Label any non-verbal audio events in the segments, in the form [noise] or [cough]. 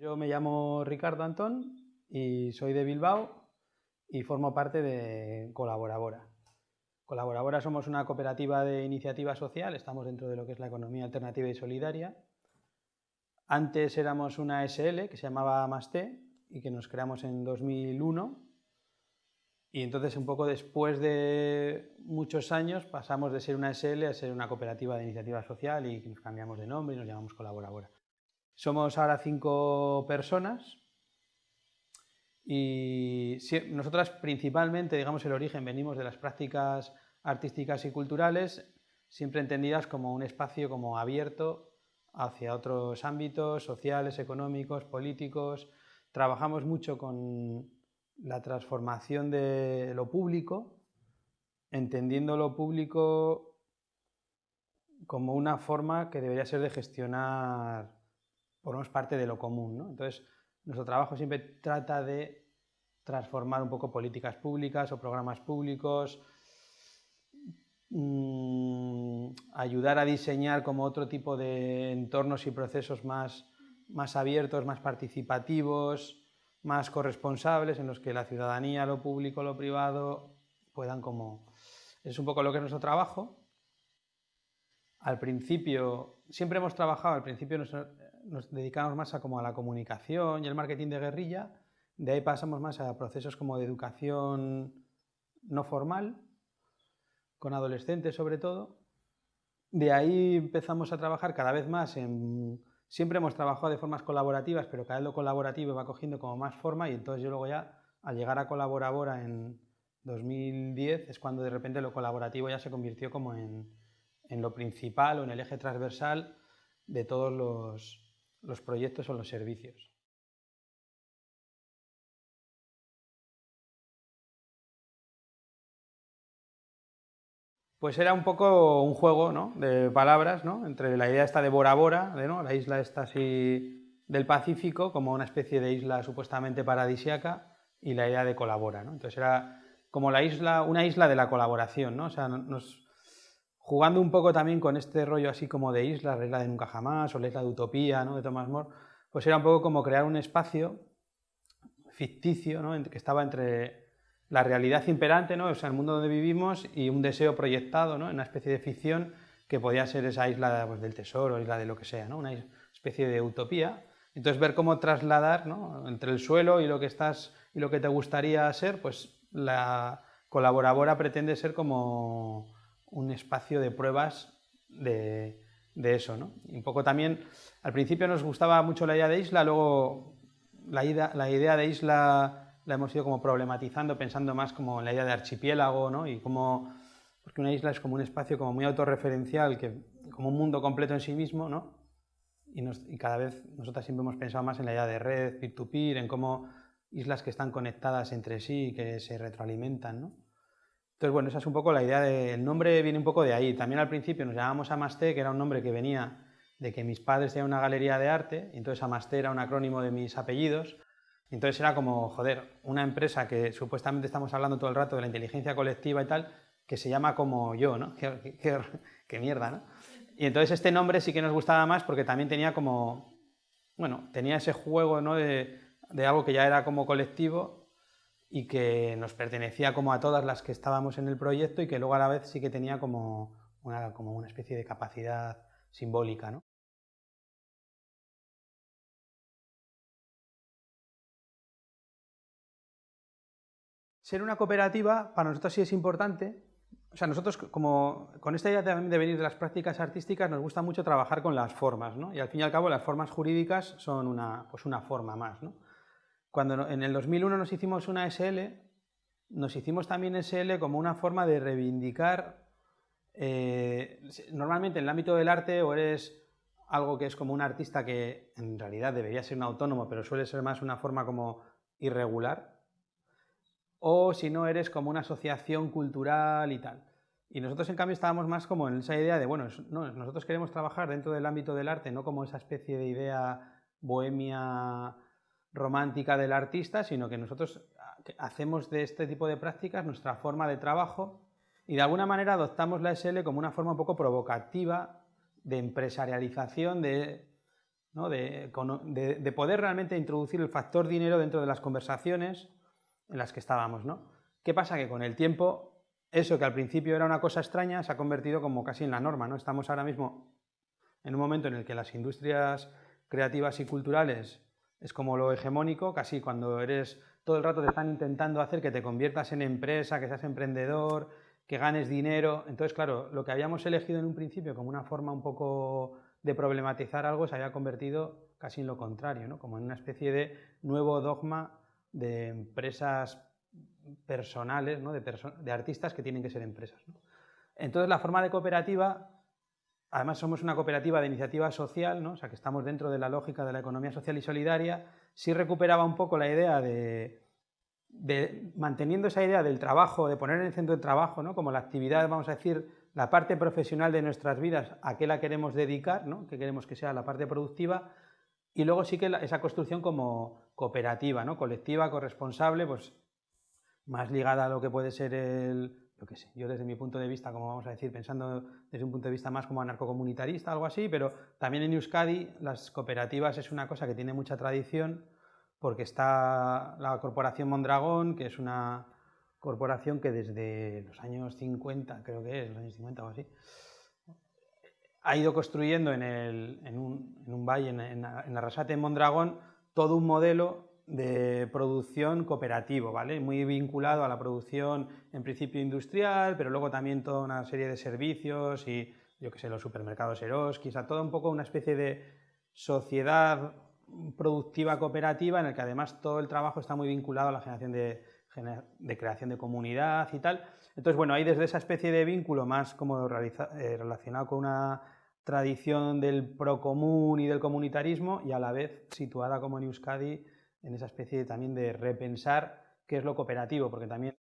Yo me llamo Ricardo Antón y soy de Bilbao y formo parte de Colaborabora. Colaborabora somos una cooperativa de iniciativa social, estamos dentro de lo que es la economía alternativa y solidaria. Antes éramos una SL que se llamaba Masté y que nos creamos en 2001 y entonces un poco después de muchos años pasamos de ser una SL a ser una cooperativa de iniciativa social y nos cambiamos de nombre y nos llamamos Colaborabora. Somos ahora cinco personas y nosotras principalmente, digamos, el origen venimos de las prácticas artísticas y culturales, siempre entendidas como un espacio como abierto hacia otros ámbitos sociales, económicos, políticos. Trabajamos mucho con la transformación de lo público, entendiendo lo público como una forma que debería ser de gestionar, lo parte de lo común. Entonces, nuestro trabajo siempre trata de transformar un poco políticas públicas o programas públicos, mm, ayudar a diseñar como otro tipo de entornos y procesos más, más abiertos, más participativos, más corresponsables en los que la ciudadanía, lo público, lo privado puedan como... Es un poco lo que es nuestro trabajo. Al principio, siempre hemos trabajado, al principio nos, dedicamos más a, como a la comunicación y el marketing de guerrilla, de ahí pasamos más a procesos como de educación no formal, con adolescentes sobre todo. De ahí empezamos a trabajar cada vez más en Siempre hemos trabajado de formas colaborativas, pero cada vez lo colaborativo va cogiendo como más forma y entonces yo luego ya, al llegar a Colaborabora en 2010, es cuando de repente lo colaborativo ya se convirtió como en, lo principal o en el eje transversal de todos los, los proyectos o los servicios. Pues era un poco un juego ¿no? de palabras, ¿no? entre la idea esta de Bora Bora, ¿no? la isla esta así del Pacífico, como una especie de isla supuestamente paradisiaca, y la idea de colabora. Entonces era como la isla, una isla de la colaboración, ¿no? o sea, nos, jugando un poco también con este rollo así como de isla, la isla de Nunca Jamás, o la isla de Utopía, ¿no? de Thomas More, pues era un poco como crear un espacio ficticio, ¿no? que estaba entre la realidad imperante, ¿no? o sea, el mundo donde vivimos y un deseo proyectado, ¿no? una especie de ficción que podía ser esa isla pues, del tesoro, isla de lo que sea, ¿no? una especie de utopía. Entonces ver cómo trasladar ¿no? entre el suelo y lo que estás y lo que te gustaría ser, pues la colaboradora pretende ser como un espacio de pruebas de, eso. ¿no? Y un poco también, al principio nos gustaba mucho la idea de isla, luego la idea, la idea de isla la hemos ido como problematizando, pensando más como en la idea de archipiélago, ¿no? Y como, porque una isla es como un espacio como muy autorreferencial, que, como un mundo completo en sí mismo, ¿no? Y, y cada vez nosotras siempre hemos pensado más en la idea de red, peer-to-peer, en cómo islas que están conectadas entre sí y que se retroalimentan, ¿no? Entonces, bueno, esa es un poco la idea del nombre, viene un poco de ahí. También al principio nos llamábamos Amasté, que era un nombre que venía de que mis padres tenían una galería de arte, entonces Amasté era un acrónimo de mis apellidos, entonces era como, joder, una empresa que supuestamente estamos hablando todo el rato de la inteligencia colectiva y tal, que se llama como yo, ¿no? [laughs] Qué, mierda, ¿no? Y entonces este nombre sí que nos gustaba más porque también tenía como, bueno, tenía ese juego, ¿no? De, algo que ya era como colectivo y que nos pertenecía como a todas las que estábamos en el proyecto y que luego a la vez sí que tenía como una, como una especie de capacidad simbólica, ¿no? ser una cooperativa para nosotros sí es importante. O sea, nosotros como con esta idea también de venir de las prácticas artísticas nos gusta mucho trabajar con las formas, ¿no? Y al fin y al cabo las formas jurídicas son una, pues una forma más, ¿no? Cuando en el 2001 nos hicimos una SL, nos hicimos también SL como una forma de reivindicar, eh, normalmente en el ámbito del arte o eres algo que es como un artista que en realidad debería ser un autónomo, pero suele ser más una forma como irregular, o si no eres como una asociación cultural y tal. Y nosotros en cambio estábamos más como en esa idea de, bueno, nosotros queremos trabajar dentro del ámbito del arte, no como esa especie de idea bohemia romántica del artista, sino que nosotros hacemos de este tipo de prácticas nuestra forma de trabajo y de alguna manera adoptamos la SL como una forma un poco provocativa de empresarialización de de, poder realmente introducir el factor dinero dentro de las conversaciones en las que estábamos. ¿Qué pasa? Que con el tiempo, eso que al principio era una cosa extraña, se ha convertido como casi en la norma. ¿no? Estamos ahora mismo en un momento en el que las industrias creativas y culturales es como lo hegemónico, casi cuando eres todo el rato te están intentando hacer que te conviertas en empresa, que seas emprendedor, que ganes dinero. Entonces, claro, lo que habíamos elegido en un principio como una forma un poco de problematizar algo se había convertido casi en lo contrario, ¿no? como en una especie de nuevo dogma de empresas personales, ¿no? de, de, artistas que tienen que ser empresas. Entonces la forma de cooperativa, además somos una cooperativa de iniciativa social, ¿no? o sea que estamos dentro de la lógica de la economía social y solidaria, sí recuperaba un poco la idea de, manteniendo esa idea del trabajo, de poner en el centro del trabajo, ¿no? como la actividad, vamos a decir, la parte profesional de nuestras vidas, a qué la queremos dedicar, ¿no? que queremos que sea la parte productiva, y luego sí que esa construcción como cooperativa, ¿no? colectiva, corresponsable, pues más ligada a lo que puede ser el, yo desde mi punto de vista, como vamos a decir, pensando desde un punto de vista más como anarcocomunitarista, algo así, pero también en Euskadi las cooperativas es una cosa que tiene mucha tradición, porque está la Corporación Mondragón, que es una corporación que desde los años 50, creo que es, los años 50 o así, ha ido construyendo en, un, valle, en, la Rasate de Mondragón, todo un modelo de producción cooperativo, ¿vale? Muy vinculado a la producción en principio industrial, pero luego también toda una serie de servicios y, yo qué sé, los supermercados Eroski, o todo un poco una especie de sociedad productiva cooperativa en el que además todo el trabajo está muy vinculado a la generación de, de creación de comunidad y tal. Entonces, bueno, hay desde esa especie de vínculo más como eh, relacionado con una tradición del procomún y del comunitarismo y a la vez situada como en Euskadi en esa especie también de repensar qué es lo cooperativo, porque también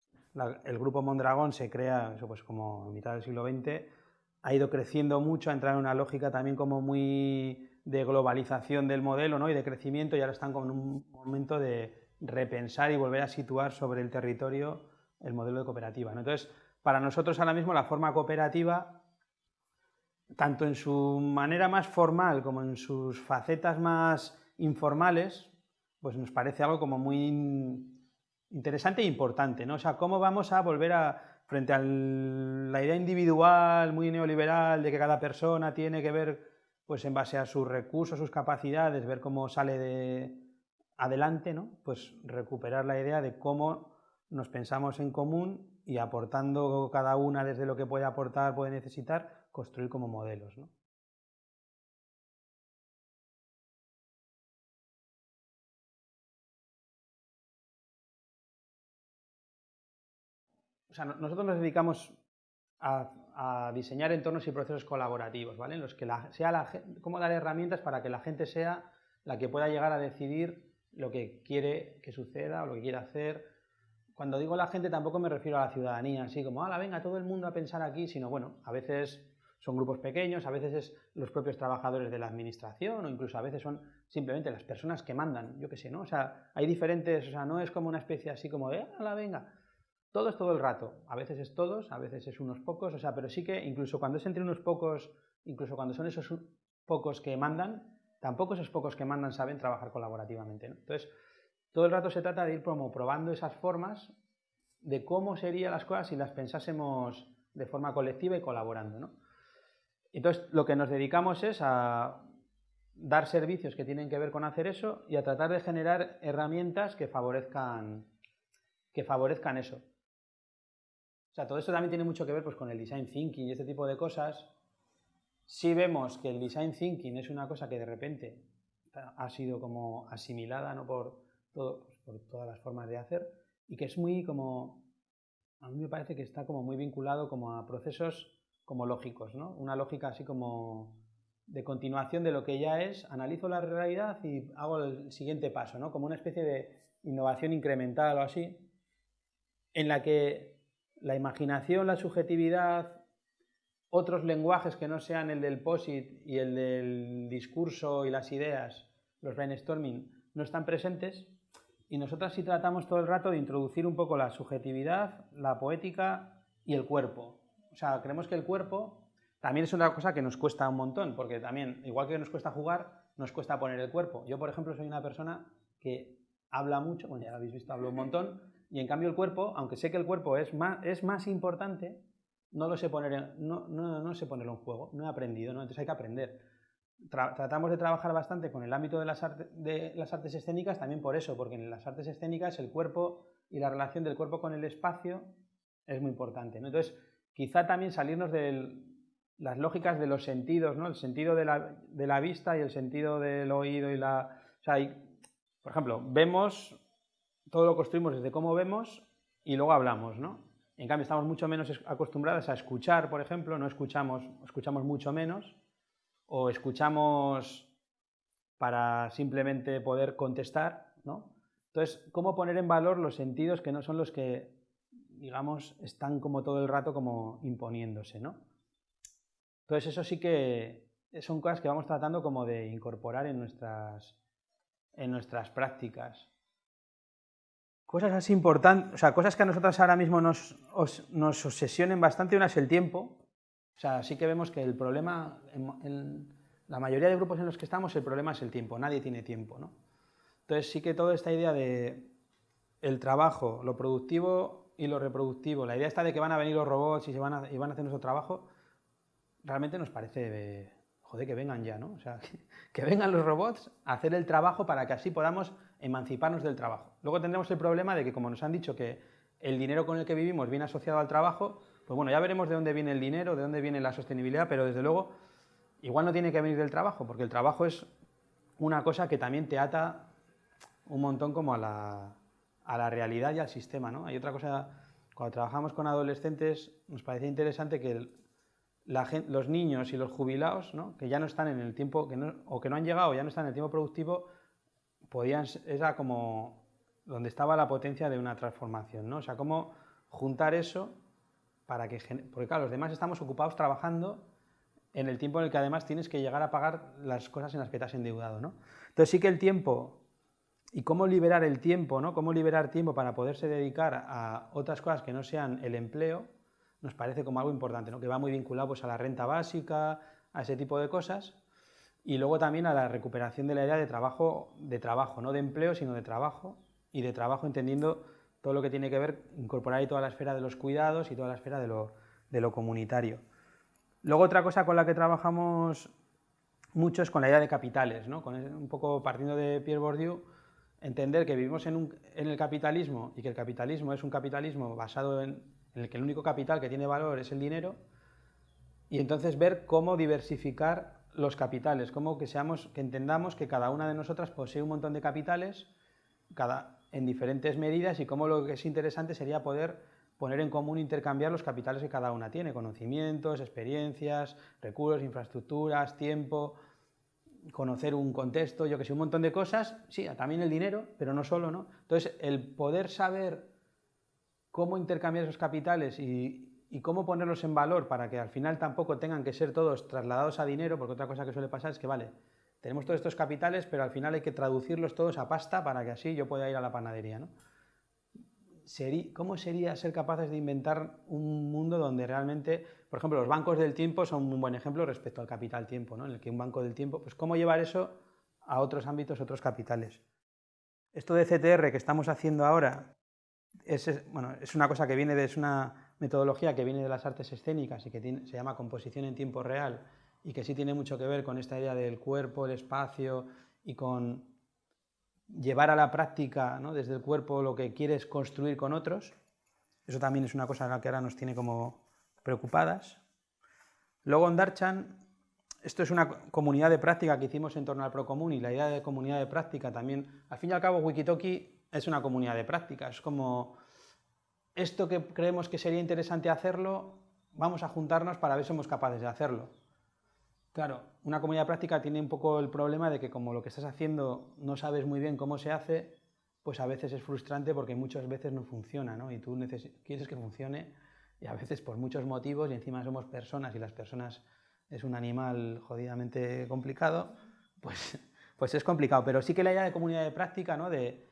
el grupo Mondragón se crea, eso pues como a mitad del siglo XX, ha ido creciendo mucho, ha entrado en una lógica también como muy de globalización del modelo ¿no? y de crecimiento y ahora están con un momento de repensar y volver a situar sobre el territorio el modelo de cooperativa. Entonces, para nosotros ahora mismo la forma cooperativa, tanto en su manera más formal como en sus facetas más informales, pues nos parece algo como muy interesante e importante, ¿no? O sea, cómo vamos a volver a, frente a la idea individual, muy neoliberal, de que cada persona tiene que ver, pues en base a sus recursos, sus capacidades, ver cómo sale de, adelante, ¿no? pues recuperar la idea de cómo nos pensamos en común y aportando cada una desde lo que puede aportar, puede necesitar, construir como modelos. ¿no? O sea, nosotros nos dedicamos a, diseñar entornos y procesos colaborativos, ¿vale? En los que sea la, cómo dar herramientas para que la gente sea la que pueda llegar a decidir lo que quiere que suceda o lo que quiere hacer. Cuando digo la gente tampoco me refiero a la ciudadanía, así como, la venga todo el mundo a pensar aquí, sino bueno, a veces son grupos pequeños, a veces es los propios trabajadores de la administración o incluso a veces son simplemente las personas que mandan, yo qué sé, ¿no? O sea, hay diferentes, o sea, no es como una especie así como de, la venga! Todo es todo el rato, a veces es todos, a veces es unos pocos, o sea, pero sí que incluso cuando es entre unos pocos, incluso cuando son esos pocos que mandan, tampoco esos pocos que mandan saben trabajar colaborativamente. Entonces, todo el rato se trata de ir como probando esas formas de cómo serían las cosas si las pensásemos de forma colectiva y colaborando. Entonces, lo que nos dedicamos es a dar servicios que tienen que ver con hacer eso y a tratar de generar herramientas que favorezcan, que favorezcan eso. O sea, todo esto también tiene mucho que ver pues, con el design thinking y este tipo de cosas, si vemos que el design thinking es una cosa que de repente ha sido como asimilada ¿no? por, pues por todas las formas de hacer y que es muy como, a mí me parece que está como muy vinculado como a procesos como lógicos, ¿no? Una lógica así como de continuación de lo que ya es, analizo la realidad y hago el siguiente paso, ¿no? Como una especie de innovación incremental o así, en la que la imaginación, la subjetividad otros lenguajes que no sean el del POSIT y el del discurso y las ideas, los brainstorming, no están presentes y nosotras sí tratamos todo el rato de introducir un poco la subjetividad, la poética y el cuerpo. O sea, creemos que el cuerpo también es una cosa que nos cuesta un montón, porque también, igual que nos cuesta jugar, nos cuesta poner el cuerpo. Yo, por ejemplo, soy una persona que habla mucho, bueno, ya lo habéis visto, hablo un montón, y en cambio el cuerpo, aunque sé que el cuerpo es más, es más importante, no lo sé poner en, no, no, no sé ponerlo en juego, no he aprendido, ¿no? entonces hay que aprender. tratamos de trabajar bastante con el ámbito de las, de las artes escénicas también por eso, porque en las artes escénicas el cuerpo y la relación del cuerpo con el espacio es muy importante. ¿no? Entonces, quizá también salirnos de las lógicas de los sentidos, ¿no? el sentido de la, de la, vista y el sentido del oído y la... O sea, por ejemplo, vemos, todo lo construimos desde cómo vemos y luego hablamos, ¿no? En cambio, estamos mucho menos acostumbrados a escuchar, por ejemplo, no escuchamos, escuchamos mucho menos, o escuchamos para simplemente poder contestar, ¿no? Entonces, ¿cómo poner en valor los sentidos que no son los que, digamos, están como todo el rato como imponiéndose, ¿no? Entonces, eso sí que son cosas que vamos tratando como de incorporar en nuestras, en nuestras prácticas. Cosas así importantes, o sea, cosas que a nosotros ahora mismo nos, nos obsesionen bastante, una es el tiempo. O sea, sí que vemos que el problema, en, la mayoría de grupos en los que estamos, el problema es el tiempo, nadie tiene tiempo, ¿no? Entonces sí que toda esta idea de el trabajo, lo productivo y lo reproductivo, la idea está de que van a venir los robots y, se van, a, y van a hacer nuestro trabajo, realmente nos parece de, joder, que vengan ya, ¿no? O sea, [laughs] que, vengan los robots a hacer el trabajo para que así podamos emanciparnos del trabajo. Luego tendremos el problema de que, como nos han dicho que el dinero con el que vivimos viene asociado al trabajo, pues bueno, ya veremos de dónde viene el dinero, de dónde viene la sostenibilidad, pero desde luego igual no tiene que venir del trabajo, porque el trabajo es una cosa que también te ata un montón como a la, a la realidad y al sistema, ¿no? Hay otra cosa, cuando trabajamos con adolescentes, nos parece interesante que los niños y los jubilados, que ya no están en el tiempo, que no, o que no han llegado, ya no están en el tiempo productivo, podían, era como donde estaba la potencia de una transformación, ¿no? O sea, cómo juntar eso para que, porque claro, los demás estamos ocupados trabajando en el tiempo en el que además tienes que llegar a pagar las cosas en las que te has endeudado, ¿no? Entonces sí que el tiempo y cómo liberar el tiempo, ¿no? Cómo liberar tiempo para poderse dedicar a otras cosas que no sean el empleo, nos parece como algo importante, ¿no? que va muy vinculado pues, a la renta básica, a ese tipo de cosas, y luego también a la recuperación de la idea de trabajo, de trabajo, no de empleo, sino de trabajo, y de trabajo entendiendo todo lo que tiene que ver, incorporar ahí toda la esfera de los cuidados y toda la esfera de lo, de lo comunitario. Luego otra cosa con la que trabajamos mucho es con la idea de capitales, ¿no? con un poco partiendo de Pierre Bourdieu, entender que vivimos en, un, en el capitalismo y que el capitalismo es un capitalismo basado en, en el que el único capital que tiene valor es el dinero, y entonces ver cómo diversificar los capitales, cómo que, seamos, que entendamos que cada una de nosotras posee un montón de capitales cada, en diferentes medidas y cómo lo que es interesante sería poder poner en común, intercambiar los capitales que cada una tiene, conocimientos, experiencias, recursos, infraestructuras, tiempo, conocer un contexto, yo que sé, un montón de cosas, sí, también el dinero, pero no solo, ¿no? Entonces, el poder saber cómo intercambiar esos capitales y, cómo ponerlos en valor para que al final tampoco tengan que ser todos trasladados a dinero, porque otra cosa que suele pasar es que, vale, tenemos todos estos capitales, pero al final hay que traducirlos todos a pasta para que así yo pueda ir a la panadería. ¿no? ¿Cómo sería ser capaces de inventar un mundo donde realmente, por ejemplo, los bancos del tiempo son un buen ejemplo respecto al capital tiempo, ¿no? en el que un banco del tiempo, pues cómo llevar eso a otros ámbitos, otros capitales. Esto de CTR que estamos haciendo ahora, es, bueno, es una cosa que viene de, una metodología que viene de las artes escénicas y que se llama composición en tiempo real y que sí tiene mucho que ver con esta idea del cuerpo, el espacio y con llevar a la práctica ¿no? desde el cuerpo lo que quieres construir con otros. Eso también es una cosa la que ahora nos tiene como preocupadas. Luego en Darchan, esto es una comunidad de práctica que hicimos en torno al Procomún y la idea de comunidad de práctica también, al fin y al cabo Wikitoki es una comunidad de práctica, es como esto que creemos que sería interesante hacerlo, vamos a juntarnos para ver si somos capaces de hacerlo. Claro, una comunidad práctica tiene un poco el problema de que como lo que estás haciendo no sabes muy bien cómo se hace, pues a veces es frustrante porque muchas veces no funciona, ¿no? Y tú quieres que funcione y a veces por muchos motivos y encima somos personas y las personas es un animal jodidamente complicado, pues, pues es complicado. Pero sí que la idea de comunidad de práctica, ¿no? De,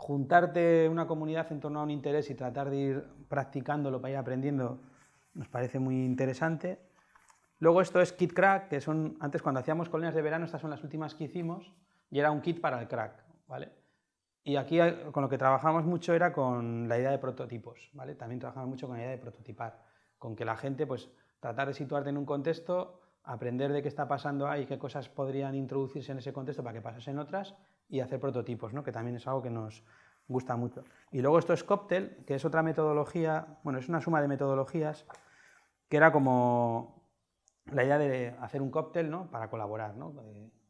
juntarte una comunidad en torno a un interés y tratar de ir practicándolo para ir aprendiendo nos parece muy interesante. Luego esto es kit crack, que son, antes cuando hacíamos colonias de verano, estas son las últimas que hicimos, y era un kit para el crack, ¿vale? Y aquí eh, con lo que trabajamos mucho era con la idea de prototipos, ¿vale? También trabajamos mucho con la idea de prototipar, con que la gente, pues, tratar de situarte en un contexto, aprender de qué está pasando ahí, qué cosas podrían introducirse en ese contexto para que pasasen otras, y hacer prototipos, ¿no? Que también es algo que nos gusta mucho. Y luego esto es Cocktail, que es otra metodología, bueno, es una suma de metodologías, que era como la idea de hacer un cóctel, ¿no? Para colaborar, ¿no?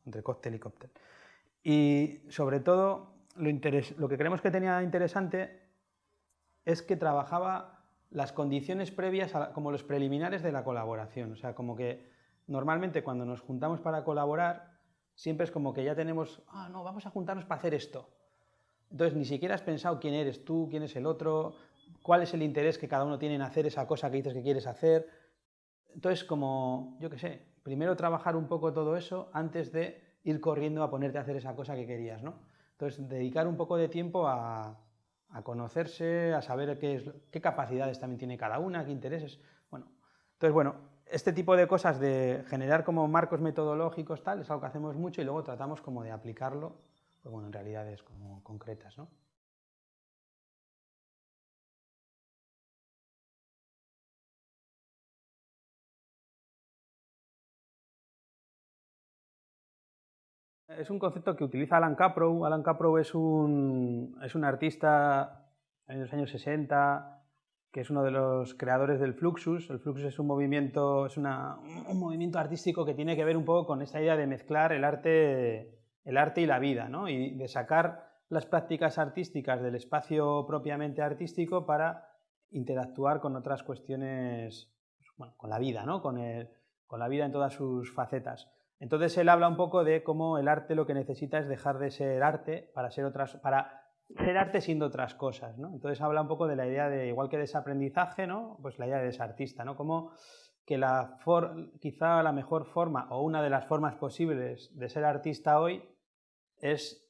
Entre cóctel y cóctel. Y sobre todo, lo, que creemos que tenía interesante es que trabajaba las condiciones previas como los preliminares de la colaboración. O sea, como que normalmente cuando nos juntamos para colaborar, siempre es como que ya tenemos, ah, no, vamos a juntarnos para hacer esto. Entonces, ni siquiera has pensado quién eres tú, quién es el otro, cuál es el interés que cada uno tiene en hacer esa cosa que dices que quieres hacer. Entonces, como, yo qué sé, primero trabajar un poco todo eso antes de ir corriendo a ponerte a hacer esa cosa que querías, ¿no? Entonces, dedicar un poco de tiempo a, conocerse, a saber qué, qué capacidades también tiene cada una, qué intereses. Bueno, entonces, bueno, este tipo de cosas de generar como marcos metodológicos, tal, es algo que hacemos mucho y luego tratamos como de aplicarlo, pues bueno, en realidades como concretas. Es un concepto que utiliza Alan Caprow. Alan Caprow es un, es un artista en los años 60 que es uno de los creadores del Fluxus. El Fluxus es un movimiento, es un movimiento artístico que tiene que ver un poco con esta idea de mezclar el arte, el arte y la vida, ¿no? y de sacar las prácticas artísticas del espacio propiamente artístico para interactuar con otras cuestiones, bueno, con la vida, ¿no? con, el, con la vida en todas sus facetas. Entonces él habla un poco de cómo el arte lo que necesita es dejar de ser arte para ser otras, para ser arte siendo otras cosas, ¿no? Entonces habla un poco de la idea de, igual que desaprendizaje, ¿no? Pues la idea de desartista, ¿no? Como que la quizá la mejor forma o una de las formas posibles de ser artista hoy es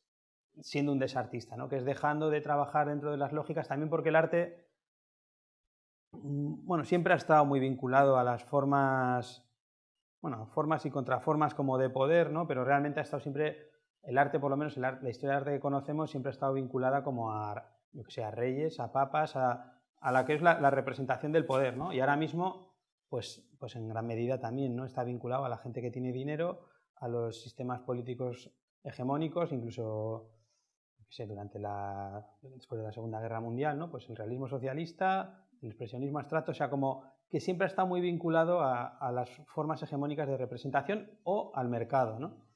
siendo un desartista, ¿no? Que es dejando de trabajar dentro de las lógicas, también porque el arte, mm, bueno, siempre ha estado muy vinculado a las formas bueno, formas y contraformas como de poder, ¿no? Pero realmente ha estado siempre, el arte, por lo menos la historia del arte que conocemos, siempre ha estado vinculada como a, yo que sé, a reyes, a papas, a, la que es la, representación del poder, ¿no? Y ahora mismo, pues, pues en gran medida también, ¿no? Está vinculado a la gente que tiene dinero, a los sistemas políticos hegemónicos, incluso, durante la, después de la Segunda Guerra Mundial, ¿no? Pues el realismo socialista, el expresionismo abstracto, o sea, como que siempre está muy vinculado a, las formas hegemónicas de representación o al mercado, ¿no?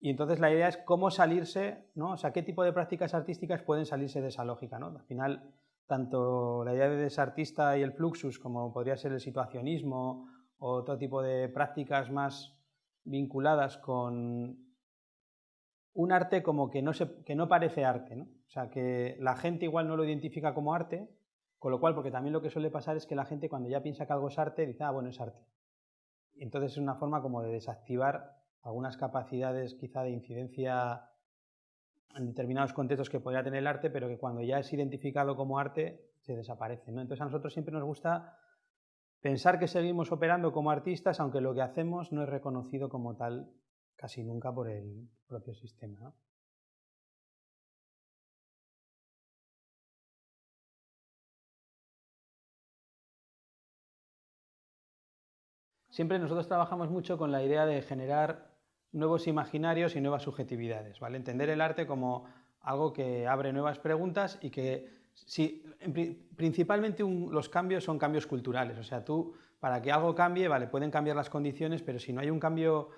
Y entonces la idea es cómo salirse, ¿no? O sea, qué tipo de prácticas artísticas pueden salirse de esa lógica, ¿no? Al final, tanto la idea de desartista y el fluxus, como podría ser el situacionismo o otro tipo de prácticas más vinculadas con un arte como que no, se, que no parece arte, ¿no? O sea, que la gente igual no lo identifica como arte, con lo cual, porque también lo que suele pasar es que la gente cuando ya piensa que algo es arte, dice, ah, bueno, es arte. Entonces es una forma como de desactivar algunas capacidades quizá de incidencia en determinados contextos que podría tener el arte, pero que cuando ya es identificado como arte, se desaparece. ¿no? Entonces a nosotros siempre nos gusta pensar que seguimos operando como artistas, aunque lo que hacemos no es reconocido como tal casi nunca por el propio sistema. Siempre nosotros trabajamos mucho con la idea de generar nuevos imaginarios y nuevas subjetividades, ¿vale? Entender el arte como algo que abre nuevas preguntas y que si, principalmente los cambios son cambios culturales, o sea, tú para que algo cambie, vale, pueden cambiar las condiciones, pero si no hay un cambio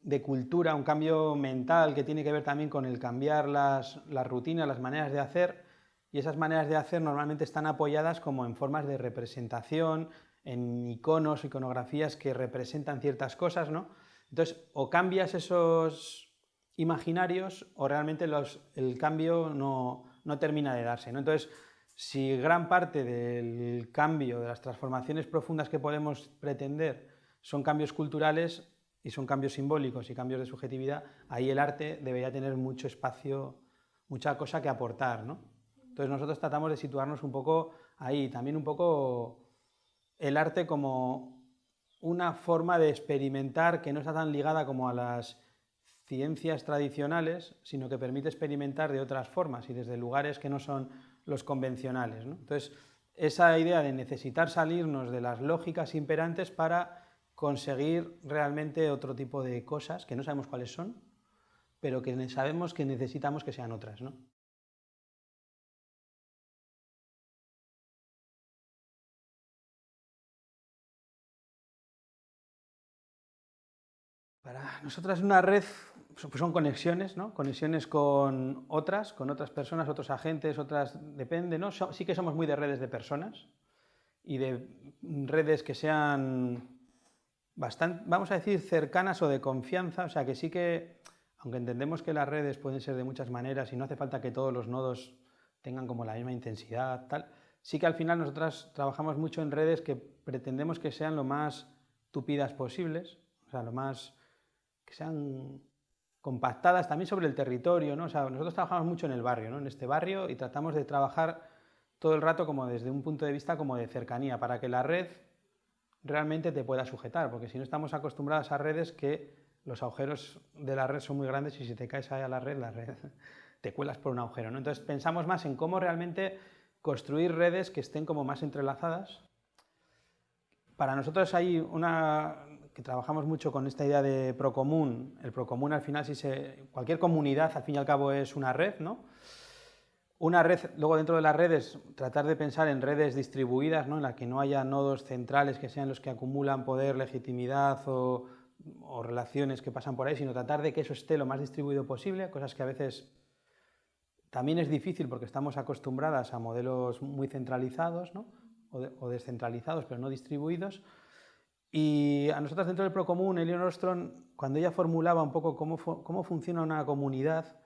de cultura, un cambio mental que tiene que ver también con el cambiar las, las rutinas, las maneras de hacer, y esas maneras de hacer normalmente están apoyadas como en formas de representación, en iconos, iconografías que representan ciertas cosas, ¿no? Entonces, o cambias esos imaginarios o realmente el cambio no, termina de darse, ¿no? Entonces, si gran parte del cambio, de las transformaciones profundas que podemos pretender son cambios culturales y son cambios simbólicos y cambios de subjetividad, ahí el arte debería tener mucho espacio, mucha cosa que aportar, ¿no? Entonces nosotros tratamos de situarnos un poco ahí, también un poco el arte como una forma de experimentar que no está tan ligada como a las ciencias tradicionales, sino que permite experimentar de otras formas y desde lugares que no son los convencionales. Entonces, esa idea de necesitar salirnos de las lógicas imperantes para conseguir realmente otro tipo de cosas que no sabemos cuáles son, pero que sabemos que necesitamos que sean otras. Nosotras una red pues son conexiones, ¿no? conexiones con otras, con otras personas, otros agentes, otras, depende, ¿no? sí que somos muy de redes de personas y de redes que sean bastante, vamos a decir, cercanas o de confianza, o sea que sí que, aunque entendemos que las redes pueden ser de muchas maneras y no hace falta que todos los nodos tengan como la misma intensidad, tal, sí que al final nosotras trabajamos mucho en redes que pretendemos que sean lo más tupidas posibles, o sea, lo más que sean compactadas también sobre el territorio, ¿no? O sea, nosotros trabajamos mucho en el barrio, ¿no? En este barrio y tratamos de trabajar todo el rato como desde un punto de vista como de cercanía, para que la red realmente te pueda sujetar, porque si no estamos acostumbrados a redes que los agujeros de la red son muy grandes y si te caes ahí a la red, la red [laughs] te cuelas por un agujero, ¿no? Entonces pensamos más en cómo realmente construir redes que estén como más entrelazadas. Para nosotros hay una, que trabajamos mucho con esta idea de procomún. El procomún al final, si se, cualquier comunidad al fin y al cabo es una red, ¿no? Una red, luego dentro de las redes, tratar de pensar en redes distribuidas, ¿no? en las que no haya nodos centrales que sean los que acumulan poder, legitimidad o, o relaciones que pasan por ahí, sino tratar de que eso esté lo más distribuido posible, cosas que a veces también es difícil porque estamos acostumbradas a modelos muy centralizados ¿no? o, o descentralizados, pero no distribuidos, y a nosotros dentro del Procomún, Eleanor Ostrom, cuando ella formulaba un poco cómo, cómo funciona una comunidad,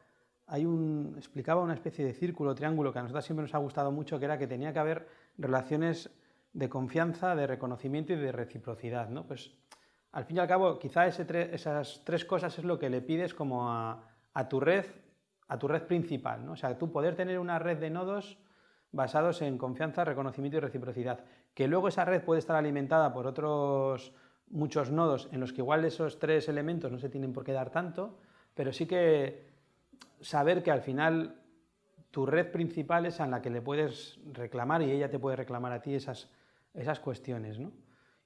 explicaba una especie de círculo, triángulo, que a nosotros siempre nos ha gustado mucho, que era que tenía que haber relaciones de confianza, de reconocimiento y de reciprocidad. Pues, al fin y al cabo, quizá esas tres cosas es lo que le pides como a, a, tu red, a tu red principal. ¿no? O sea, tú poder tener una red de nodos basados en confianza, reconocimiento y reciprocidad. Que luego esa red puede estar alimentada por otros muchos nodos en los que igual esos tres elementos no se tienen por qué dar tanto, pero sí que saber que al final tu red principal es en la que le puedes reclamar y ella te puede reclamar a ti esas, esas cuestiones. ¿no?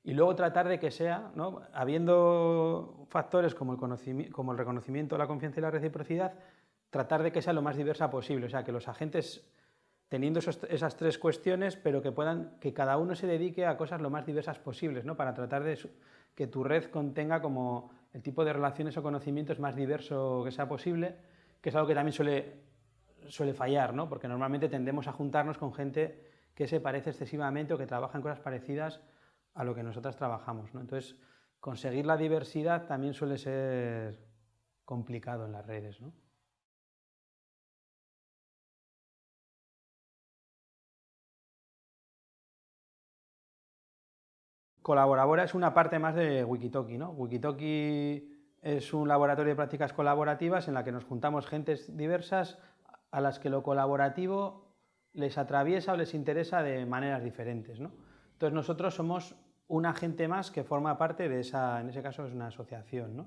Y luego tratar de que sea, ¿no? habiendo factores como el, como el reconocimiento, la confianza y la reciprocidad, tratar de que sea lo más diversa posible, o sea, que los agentes teniendo esas tres cuestiones, pero que, puedan, que cada uno se dedique a cosas lo más diversas posibles, ¿no? para tratar de que tu red contenga como el tipo de relaciones o conocimientos más diverso que sea posible, que es algo que también suele, suele fallar, ¿no? porque normalmente tendemos a juntarnos con gente que se parece excesivamente o que trabaja en cosas parecidas a lo que nosotras trabajamos. ¿no? Entonces, conseguir la diversidad también suele ser complicado en las redes. ¿no? Colaborabora es una parte más de Wikitoki. ¿no? Wikitoki es un laboratorio de prácticas colaborativas en la que nos juntamos gentes diversas a las que lo colaborativo les atraviesa o les interesa de maneras diferentes. ¿no? Entonces nosotros somos un agente más que forma parte de esa, en ese caso es una asociación. ¿no?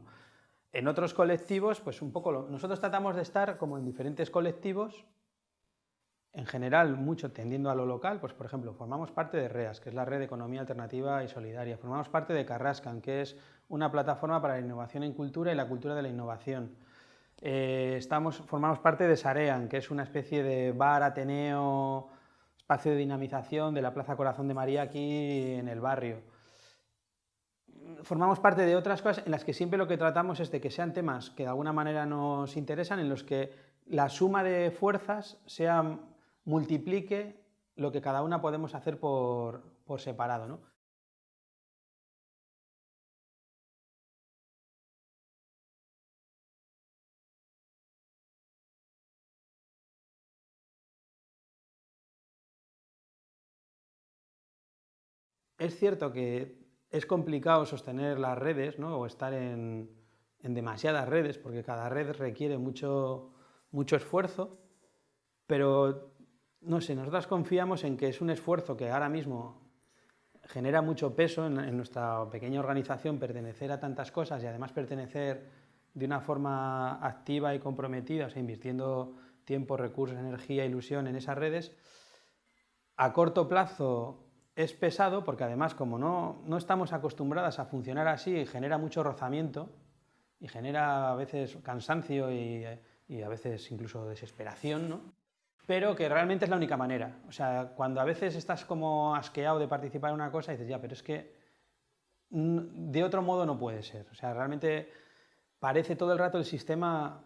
En otros colectivos, pues un poco, nosotros tratamos de estar como en diferentes colectivos en general mucho tendiendo a lo local, pues por ejemplo, formamos parte de REAS, que es la Red de Economía Alternativa y Solidaria, formamos parte de Carrascan, que es una plataforma para la innovación en cultura y la cultura de la innovación. Eh, estamos, formamos parte de Sarean, que es una especie de bar, ateneo, espacio de dinamización de la Plaza Corazón de María aquí en el barrio. Formamos parte de otras cosas en las que siempre lo que tratamos es de que sean temas que de alguna manera nos interesan, en los que la suma de fuerzas sea multiplique lo que cada una podemos hacer por, separado. ¿no? Es cierto que es complicado sostener las redes ¿no? o estar en, en, demasiadas redes porque cada red requiere mucho, mucho esfuerzo, pero no sé, nosotras confiamos en que es un esfuerzo que ahora mismo genera mucho peso en, nuestra pequeña organización pertenecer a tantas cosas y además pertenecer de una forma activa y comprometida, o sea, invirtiendo tiempo, recursos, energía, ilusión en esas redes, a corto plazo es pesado porque además como no, no estamos acostumbradas a funcionar así, genera mucho rozamiento y genera a veces cansancio y, y a veces incluso desesperación, ¿no? Pero que realmente es la única manera. O sea, cuando a veces estás como asqueado de participar en una cosa, dices, ya, pero es que de otro modo no puede ser. O sea, realmente parece todo el rato el sistema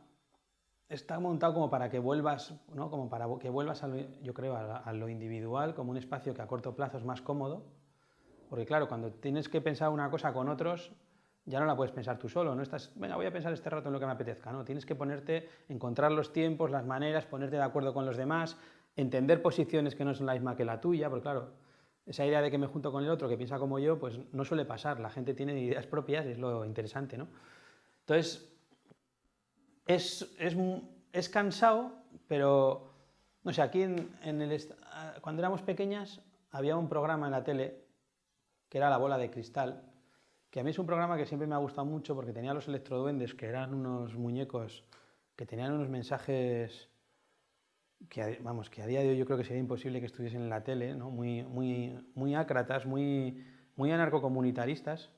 está montado como para que vuelvas, ¿no? como para que vuelvas, a lo, yo creo, a, lo individual, como un espacio que a corto plazo es más cómodo, porque claro, cuando tienes que pensar una cosa con otros, ya no la puedes pensar tú solo, no estás, venga, voy a pensar este rato en lo que me apetezca, no, tienes que ponerte, encontrar los tiempos, las maneras, ponerte de acuerdo con los demás, entender posiciones que no son la misma que la tuya, porque claro, esa idea de que me junto con el otro que piensa como yo, pues no suele pasar, la gente tiene ideas propias es lo interesante, ¿no? Entonces, es, es, es cansado, pero, no sé, aquí en, el, cuando éramos pequeñas había un programa en la tele que era La Bola de Cristal, que a mí es un programa que siempre me ha gustado mucho porque tenía los electroduendes, que eran unos muñecos que tenían unos mensajes que, vamos, que a día de hoy yo creo que sería imposible que estuviesen en la tele, ¿no? muy, muy, muy ácratas, muy, muy anarcocomunitaristas.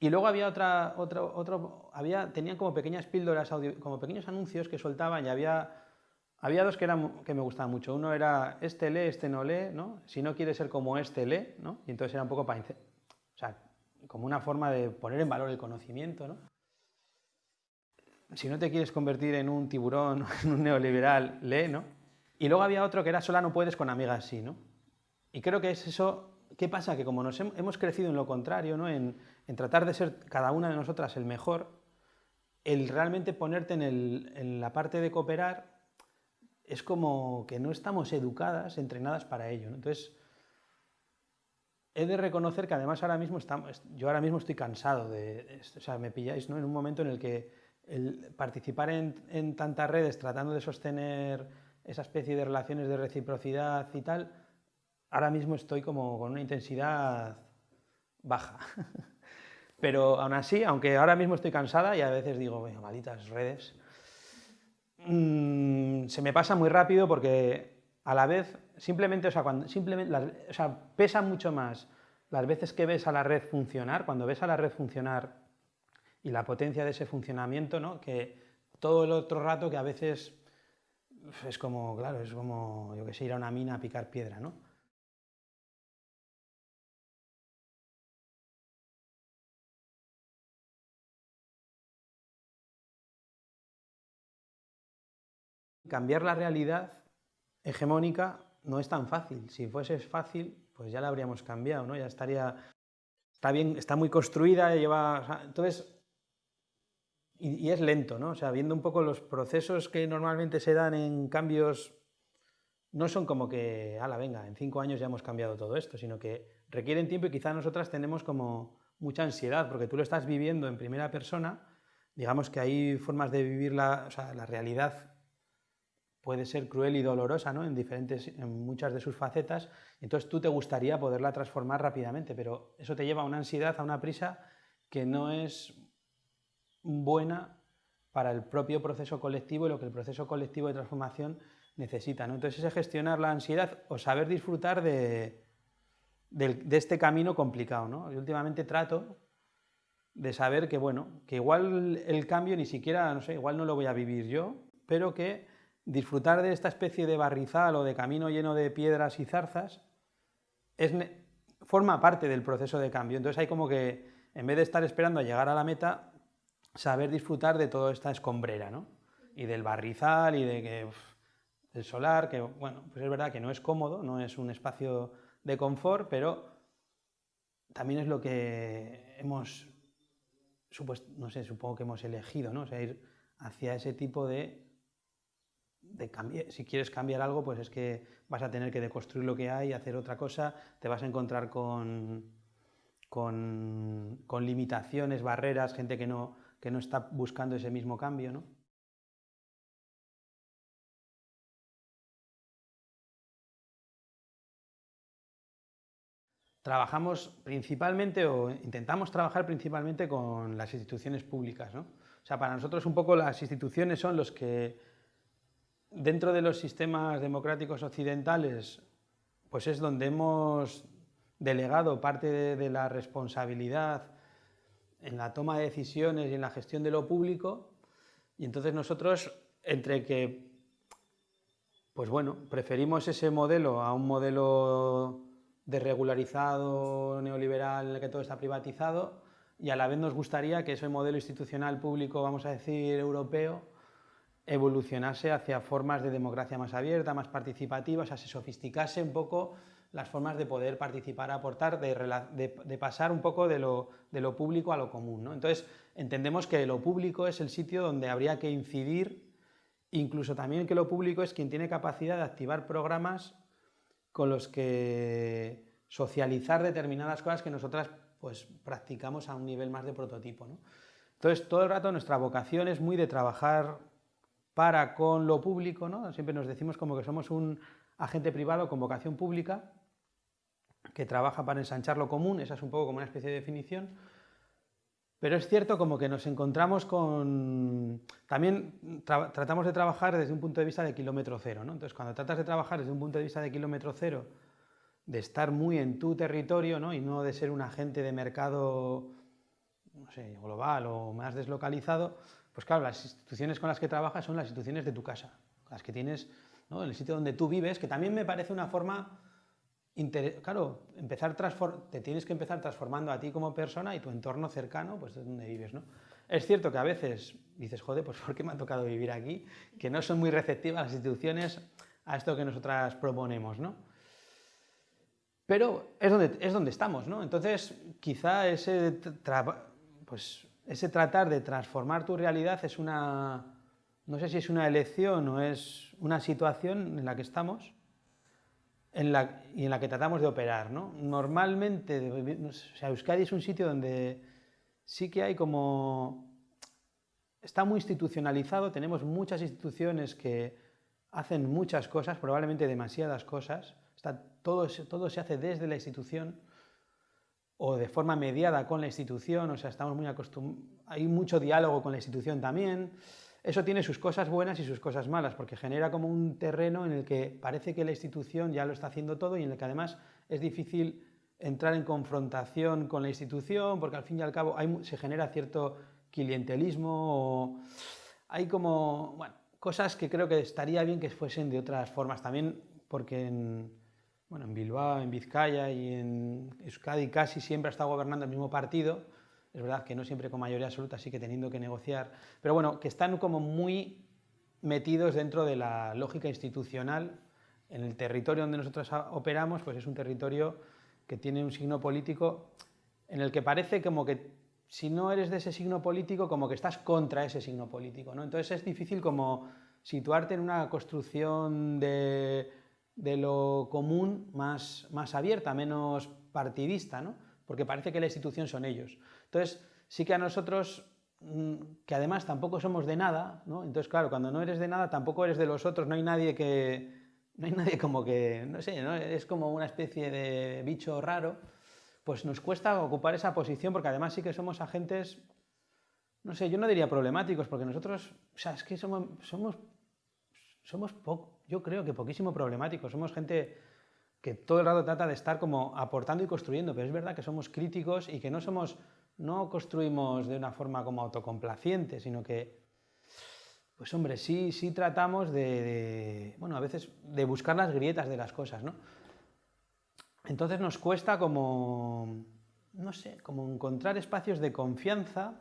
Y luego había otra, otro, otro, había, tenían como pequeñas píldoras, como pequeños anuncios que soltaban y había, había dos que, eran, que me gustaban mucho. Uno era, este lee, este no lee, ¿no? Si no quiere ser como este, lee, ¿no? Y entonces era un poco para... O como una forma de poner en valor el conocimiento. ¿no? Si no te quieres convertir en un tiburón, [laughs] en un neoliberal, lee, ¿no? Y luego había otro que era sola no puedes con amigas sí, ¿no? Y creo que es eso, ¿qué pasa? Que como nos hemos crecido en lo contrario, ¿no? En, tratar de ser cada una de nosotras el mejor, el realmente ponerte en, en la parte de cooperar es como que no estamos educadas, entrenadas para ello. Entonces, he de reconocer que además ahora mismo yo ahora mismo estoy cansado de, o sea, me pilláis ¿no? en un momento en el que el participar en, tantas redes tratando de sostener esa especie de relaciones de reciprocidad y tal, ahora mismo estoy como con una intensidad baja. [laughs] Pero aún así, aunque ahora mismo estoy cansada y a veces digo, malditas redes, mm, se me pasa muy rápido porque a la vez, simplemente, o sea, cuando, simplemente, o sea, pesa mucho más las veces que ves a la red funcionar, cuando ves a la red funcionar y la potencia de ese funcionamiento, ¿no? que todo el otro rato que a veces es como, claro, es como, yo que sé, ir a una mina a picar piedra, ¿no? Cambiar la realidad hegemónica no es tan fácil. Si fuese fácil, pues ya la habríamos cambiado, ¿no? Ya estaría... Está bien, está muy construida, lleva... entonces, y, es lento, ¿no? O sea, viendo un poco los procesos que normalmente se dan en cambios, no son como que, ala, venga, en cinco años ya hemos cambiado todo esto, sino que requieren tiempo y quizá nosotras tenemos como mucha ansiedad, porque tú lo estás viviendo en primera persona, digamos que hay formas de vivir la, o sea, la realidad puede ser cruel y dolorosa ¿no? en, diferentes, en muchas de sus facetas, entonces tú te gustaría poderla transformar rápidamente, pero eso te lleva a una ansiedad, a una prisa que no es buena para el propio proceso colectivo y lo que el proceso colectivo de transformación necesita. ¿no? Entonces es gestionar la ansiedad o saber disfrutar de, de, este camino complicado. ¿no? Yo últimamente trato de saber que, bueno, que igual el cambio ni siquiera, no sé, igual no lo voy a vivir yo, pero que disfrutar de esta especie de barrizal o de camino lleno de piedras y zarzas es, forma parte del proceso de cambio. Entonces hay como que, en vez de estar esperando a llegar a la meta, saber disfrutar de toda esta escombrera, ¿no? Y del barrizal y de que el solar, que bueno, pues es verdad que no es cómodo, no es un espacio de confort, pero también es lo que hemos, no sé, supongo que hemos elegido, ¿no? O ir hacia ese tipo de si quieres cambiar algo, pues es que vas a tener que deconstruir lo que hay, hacer otra cosa, te vas a encontrar con, con, limitaciones, barreras, gente que no, que no está buscando ese mismo cambio, ¿no? trabajamos principalmente o intentamos trabajar principalmente con las instituciones públicas. ¿no? O sea, para nosotros un poco las instituciones son los que dentro de los sistemas democráticos occidentales pues es donde hemos delegado parte de, la responsabilidad en la toma de decisiones y en la gestión de lo público. Y entonces nosotros entre que pues bueno, preferimos ese modelo a un modelo desregularizado, neoliberal, en el que todo está privatizado, y a la vez nos gustaría que ese modelo institucional público, vamos a decir, europeo, evolucionase hacia formas de democracia más abierta, más participativa, o sea, se sofisticase un poco las formas de poder participar, aportar, de, pasar un poco de lo, público a lo común. ¿no? Entonces, entendemos que lo público es el sitio donde habría que incidir, incluso también que lo público es quien tiene capacidad de activar programas con los que socializar determinadas cosas que nosotras pues, practicamos a un nivel más de prototipo. ¿no? Entonces, todo el rato nuestra vocación es muy de trabajar para con lo público, ¿no? siempre nos decimos como que somos un agente privado con vocación pública que trabaja para ensanchar lo común, esa es un poco como una especie de definición, pero es cierto como que nos encontramos con... También tratamos de trabajar desde un punto de vista de kilómetro cero, ¿no? Entonces, cuando tratas de trabajar desde un punto de vista de kilómetro cero, de estar muy en tu territorio, ¿no? Y no de ser un agente de mercado, global o más deslocalizado, pues claro, las instituciones con las que trabajas son las instituciones de tu casa, las que tienes, ¿no? En el sitio donde tú vives, que también me parece una forma claro, empezar te tienes que empezar transformando a ti como persona y tu entorno cercano, pues es donde vives, ¿no? Es cierto que a veces dices, joder, pues ¿por qué me ha tocado vivir aquí? Que no son muy receptivas las instituciones a esto que nosotras proponemos, ¿no? Pero es donde, es donde estamos, ¿no? Entonces, quizá ese, pues, ese tratar de transformar tu realidad es una, no sé si es una elección o es una situación en la que estamos, en la, y en la que tratamos de operar. ¿no? Normalmente, o Euskadi es un sitio donde sí que hay como... Está muy institucionalizado, tenemos muchas instituciones que hacen muchas cosas, probablemente demasiadas cosas, está, todo, todo se hace desde la institución o de forma mediada con la institución, o sea, estamos muy acostumbrados, hay mucho diálogo con la institución también, eso tiene sus cosas buenas y sus cosas malas, porque genera como un terreno en el que parece que la institución ya lo está haciendo todo y en el que además es difícil entrar en confrontación con la institución, porque al fin y al cabo se genera cierto clientelismo, hay como, bueno, cosas que creo que estaría bien que fuesen de otras formas también, porque en, bueno, en Bilbao, en Vizcaya y en Euskadi casi siempre ha estado gobernando el mismo partido, es verdad que no siempre con mayoría absoluta, sí que teniendo que negociar, pero bueno, que están como muy metidos dentro de la lógica institucional. En el territorio donde nosotros operamos, pues es un territorio que tiene un signo político en el que parece como que si no eres de ese signo político, como que estás contra ese signo político, ¿no? Entonces es difícil como situarte en una construcción de, de lo común más, más abierta, menos partidista, ¿no? Porque parece que la institución son ellos. Entonces, sí que a nosotros, mm, que además tampoco somos de nada, ¿no? entonces claro, cuando no eres de nada tampoco eres de los otros, no hay nadie que, no hay nadie como que, no sé, ¿no? es como una especie de bicho raro, pues nos cuesta ocupar esa posición porque además sí que somos agentes, no sé, yo no diría problemáticos, porque nosotros, o sea, es que somos, somos, somos yo creo que poquísimo problemáticos, somos gente que todo el rato trata de estar como aportando y construyendo, pero es verdad que somos críticos y que no somos no construimos de una forma como autocomplaciente, sino que, pues hombre, sí, sí tratamos de, bueno, a veces de buscar las grietas de las cosas, ¿no? Entonces nos cuesta como, no sé, como encontrar espacios de confianza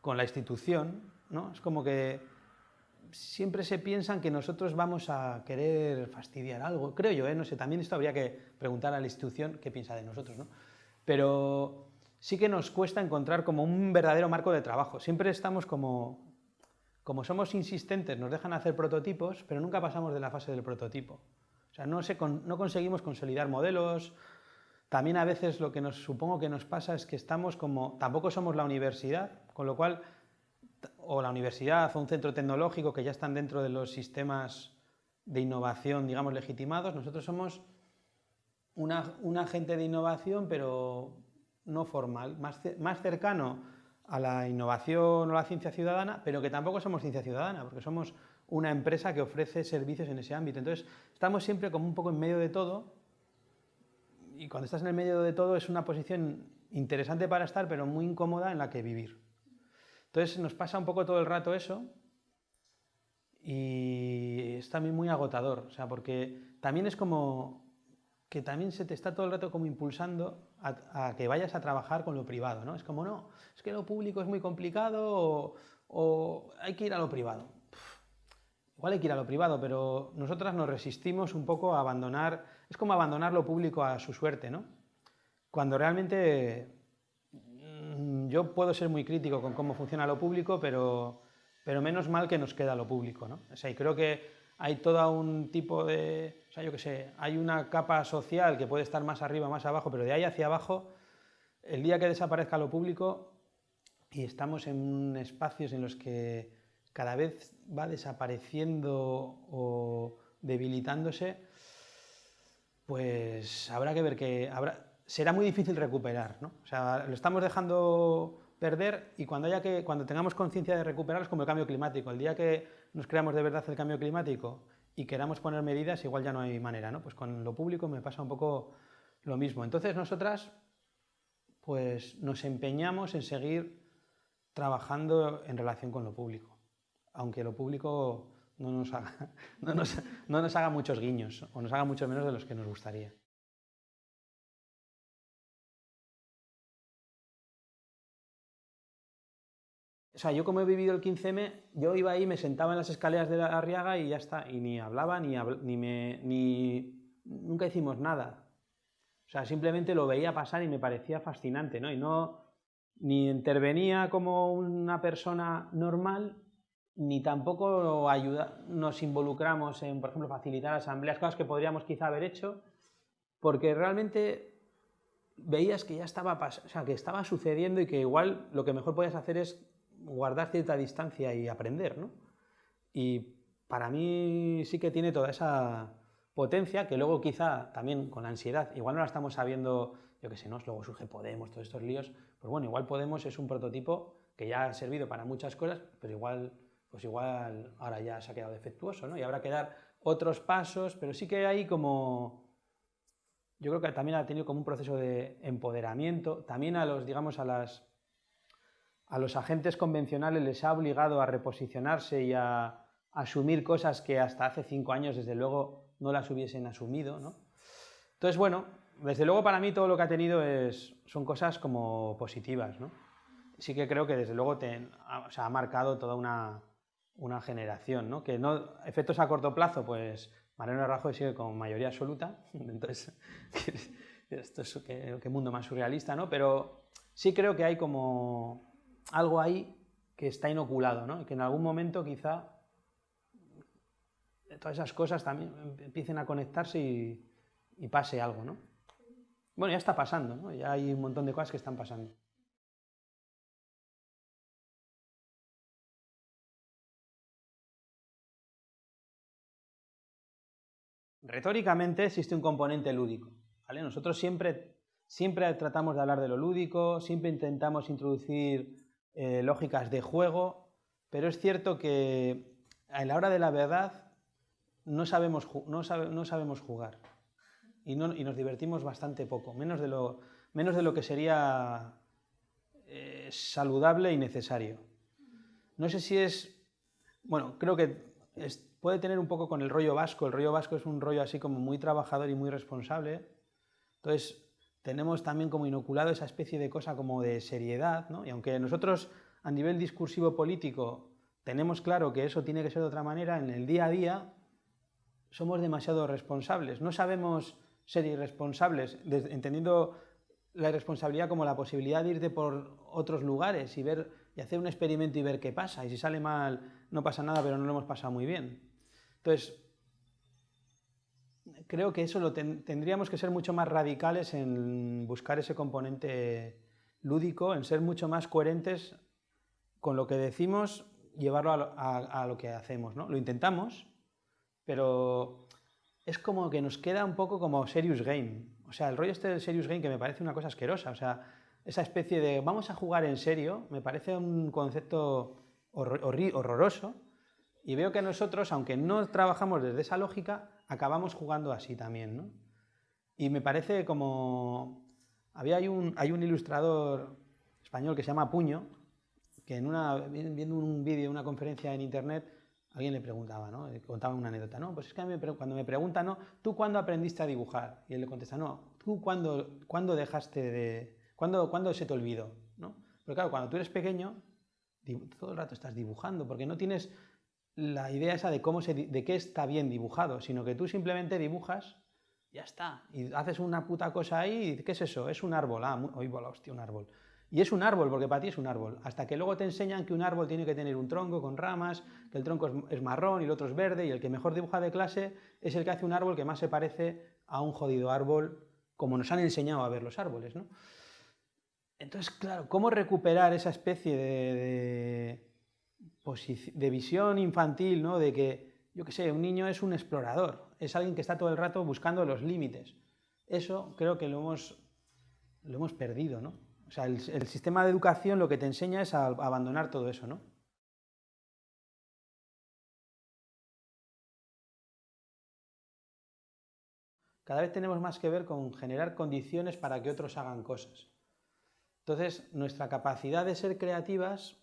con la institución, ¿no? Es como que siempre se piensan que nosotros vamos a querer fastidiar algo, creo yo, ¿eh? no sé, también esto habría que preguntar a la institución qué piensa de nosotros, ¿no? Pero sí que nos cuesta encontrar como un verdadero marco de trabajo. Siempre estamos como, como somos insistentes, nos dejan hacer prototipos, pero nunca pasamos de la fase del prototipo. O sea, no, no conseguimos consolidar modelos. También a veces lo que nos supongo que nos pasa es que estamos como, tampoco somos la universidad, con lo cual, o la universidad o un centro tecnológico que ya están dentro de los sistemas de innovación, digamos, legitimados, nosotros somos una, un agente de innovación, pero no formal, más, más cercano a la innovación o la ciencia ciudadana, pero que tampoco somos ciencia ciudadana, porque somos una empresa que ofrece servicios en ese ámbito. Entonces, estamos siempre como un poco en medio de todo, y cuando estás en el medio de todo es una posición interesante para estar, pero muy incómoda en la que vivir. Entonces, nos pasa un poco todo el rato eso, y es también muy agotador, o sea, porque también es como que también se te está todo el rato como impulsando a, que vayas a trabajar con lo privado, ¿no? Es como, no, es que lo público es muy complicado o, hay que ir a lo privado. igual hay que ir a lo privado, pero nosotras nos resistimos un poco a abandonar, es como abandonar lo público a su suerte, ¿no? Cuando realmente yo puedo ser muy crítico con cómo funciona lo público, pero, pero menos mal que nos queda lo público, ¿no? O sea, y creo que hay todo un tipo de, o sea, yo qué sé, hay una capa social que puede estar más arriba, más abajo, pero de ahí hacia abajo, el día que desaparezca lo público y estamos en espacios en los que cada vez va desapareciendo o debilitándose, pues habrá que ver que habrá, será muy difícil recuperar, ¿no? O sea, lo estamos dejando perder y cuando, haya que, cuando tengamos conciencia de recuperar es como el cambio climático. El día que nos creamos de verdad el cambio climático y queramos poner medidas, igual ya no hay manera. ¿no? Pues con lo público me pasa un poco lo mismo. Entonces nosotras pues nos empeñamos en seguir trabajando en relación con lo público, aunque lo público no nos haga, [laughs] no nos, no nos haga muchos guiños o nos haga mucho menos de los que nos gustaría. Sea, yo como he vivido el 15M, yo iba ahí, me sentaba en las escaleras de la Arriaga y ya está, y ni hablaba, ni, ni me... ni... nunca hicimos nada. O sea, simplemente lo veía pasar y me parecía fascinante, ¿no? Y no... ni intervenía como una persona normal, ni tampoco ayuda, nos involucramos en, por ejemplo, facilitar asambleas, cosas que podríamos quizá haber hecho, porque realmente veías que ya estaba, o sea, que estaba sucediendo y que igual lo que mejor podías hacer es guardar cierta distancia y aprender, ¿no? Y para mí sí que tiene toda esa potencia que luego quizá también con la ansiedad, igual no la estamos sabiendo, yo qué sé, ¿no? luego surge Podemos, todos estos líos, pues bueno, igual Podemos es un prototipo que ya ha servido para muchas cosas, pero igual, pues igual ahora ya se ha quedado defectuoso, ¿no? Y habrá que dar otros pasos, pero sí que hay como, yo creo que también ha tenido como un proceso de empoderamiento, también a los, digamos, a las a los agentes convencionales les ha obligado a reposicionarse y a, asumir cosas que hasta hace cinco años, desde luego, no las hubiesen asumido. ¿no? Entonces, bueno, desde luego para mí todo lo que ha tenido es, son cosas como positivas. ¿no? Sí que creo que desde luego te, ha marcado toda una, una generación, ¿no? que no, efectos a corto plazo, pues Mariano Rajoy sigue con mayoría absoluta, [laughs] entonces, [laughs] esto es qué, qué mundo más surrealista, ¿no? pero sí creo que hay como algo ahí que está inoculado, ¿no? Que en algún momento quizá todas esas cosas también empiecen a conectarse y, pase algo, ¿no? Bueno, ya está pasando, ¿no? Ya hay un montón de cosas que están pasando. Retóricamente existe un componente lúdico, ¿vale? Nosotros siempre, siempre tratamos de hablar de lo lúdico, siempre intentamos introducir eh, lógicas de juego, pero es cierto que a la hora de la verdad no sabemos, no sabemos jugar. Y, nos divertimos bastante poco, menos de lo, menos de lo que sería eh, saludable y necesario. No sé si es, bueno, creo que puede tener un poco con el rollo vasco, el rollo vasco es un rollo así como muy trabajador y muy responsable, entonces tenemos también como inoculado esa especie de cosa como de seriedad, ¿no? Y aunque nosotros a nivel discursivo político tenemos claro que eso tiene que ser de otra manera, en el día a día somos demasiado responsables. No sabemos ser irresponsables, entendiendo la irresponsabilidad como la posibilidad de irte por otros lugares y, ver, y hacer un experimento y ver qué pasa. Y si sale mal, no pasa nada, pero no lo hemos pasado muy bien. Entonces, creo que eso lo tendríamos que ser mucho más radicales en buscar ese componente lúdico, en ser mucho más coherentes con lo que decimos, llevarlo a, lo que hacemos. ¿no? Lo intentamos, pero es como que nos queda un poco como serious game. O sea, el rollo este del serious game que me parece una cosa asquerosa, o sea, esa especie de vamos a jugar en serio, me parece un concepto horroroso y veo que nosotros, aunque no trabajamos desde esa lógica, acabamos jugando así también, ¿no? Y me parece como... Había, hay, un, hay un ilustrador español que se llama Puño, que en una, viendo un vídeo, una conferencia en internet, alguien le preguntaba, ¿no? contaba una anécdota, ¿no? Pues es que cuando me preguntan, ¿no? ¿Tú cuándo aprendiste a dibujar? Y él le contesta, no, ¿tú cuándo, cuándo dejaste de... ¿cuándo, ¿Cuándo se te olvidó? ¿no? Pero claro, cuando tú eres pequeño, todo el rato estás dibujando, porque no tienes la idea esa de, cómo se, de qué está bien dibujado, sino que tú simplemente dibujas, ya está, y haces una puta cosa ahí, y ¿qué es eso? Es un árbol, ah, hoy bola, hostia, un árbol. Y es un árbol, porque para ti es un árbol, hasta que luego te enseñan que un árbol tiene que tener un tronco con ramas, que el tronco es, marrón y el otro es verde, y el que mejor dibuja de clase es el que hace un árbol que más se parece a un jodido árbol, como nos han enseñado a ver los árboles, ¿no? Entonces, claro, ¿cómo recuperar esa especie de de visión infantil, ¿no? de que, yo qué sé, un niño es un explorador, es alguien que está todo el rato buscando los límites. Eso creo que lo hemos, lo hemos perdido, ¿no? O sea, el, sistema de educación lo que te enseña es a, abandonar todo eso, ¿no? Cada vez tenemos más que ver con generar condiciones para que otros hagan cosas. Entonces, nuestra capacidad de ser creativas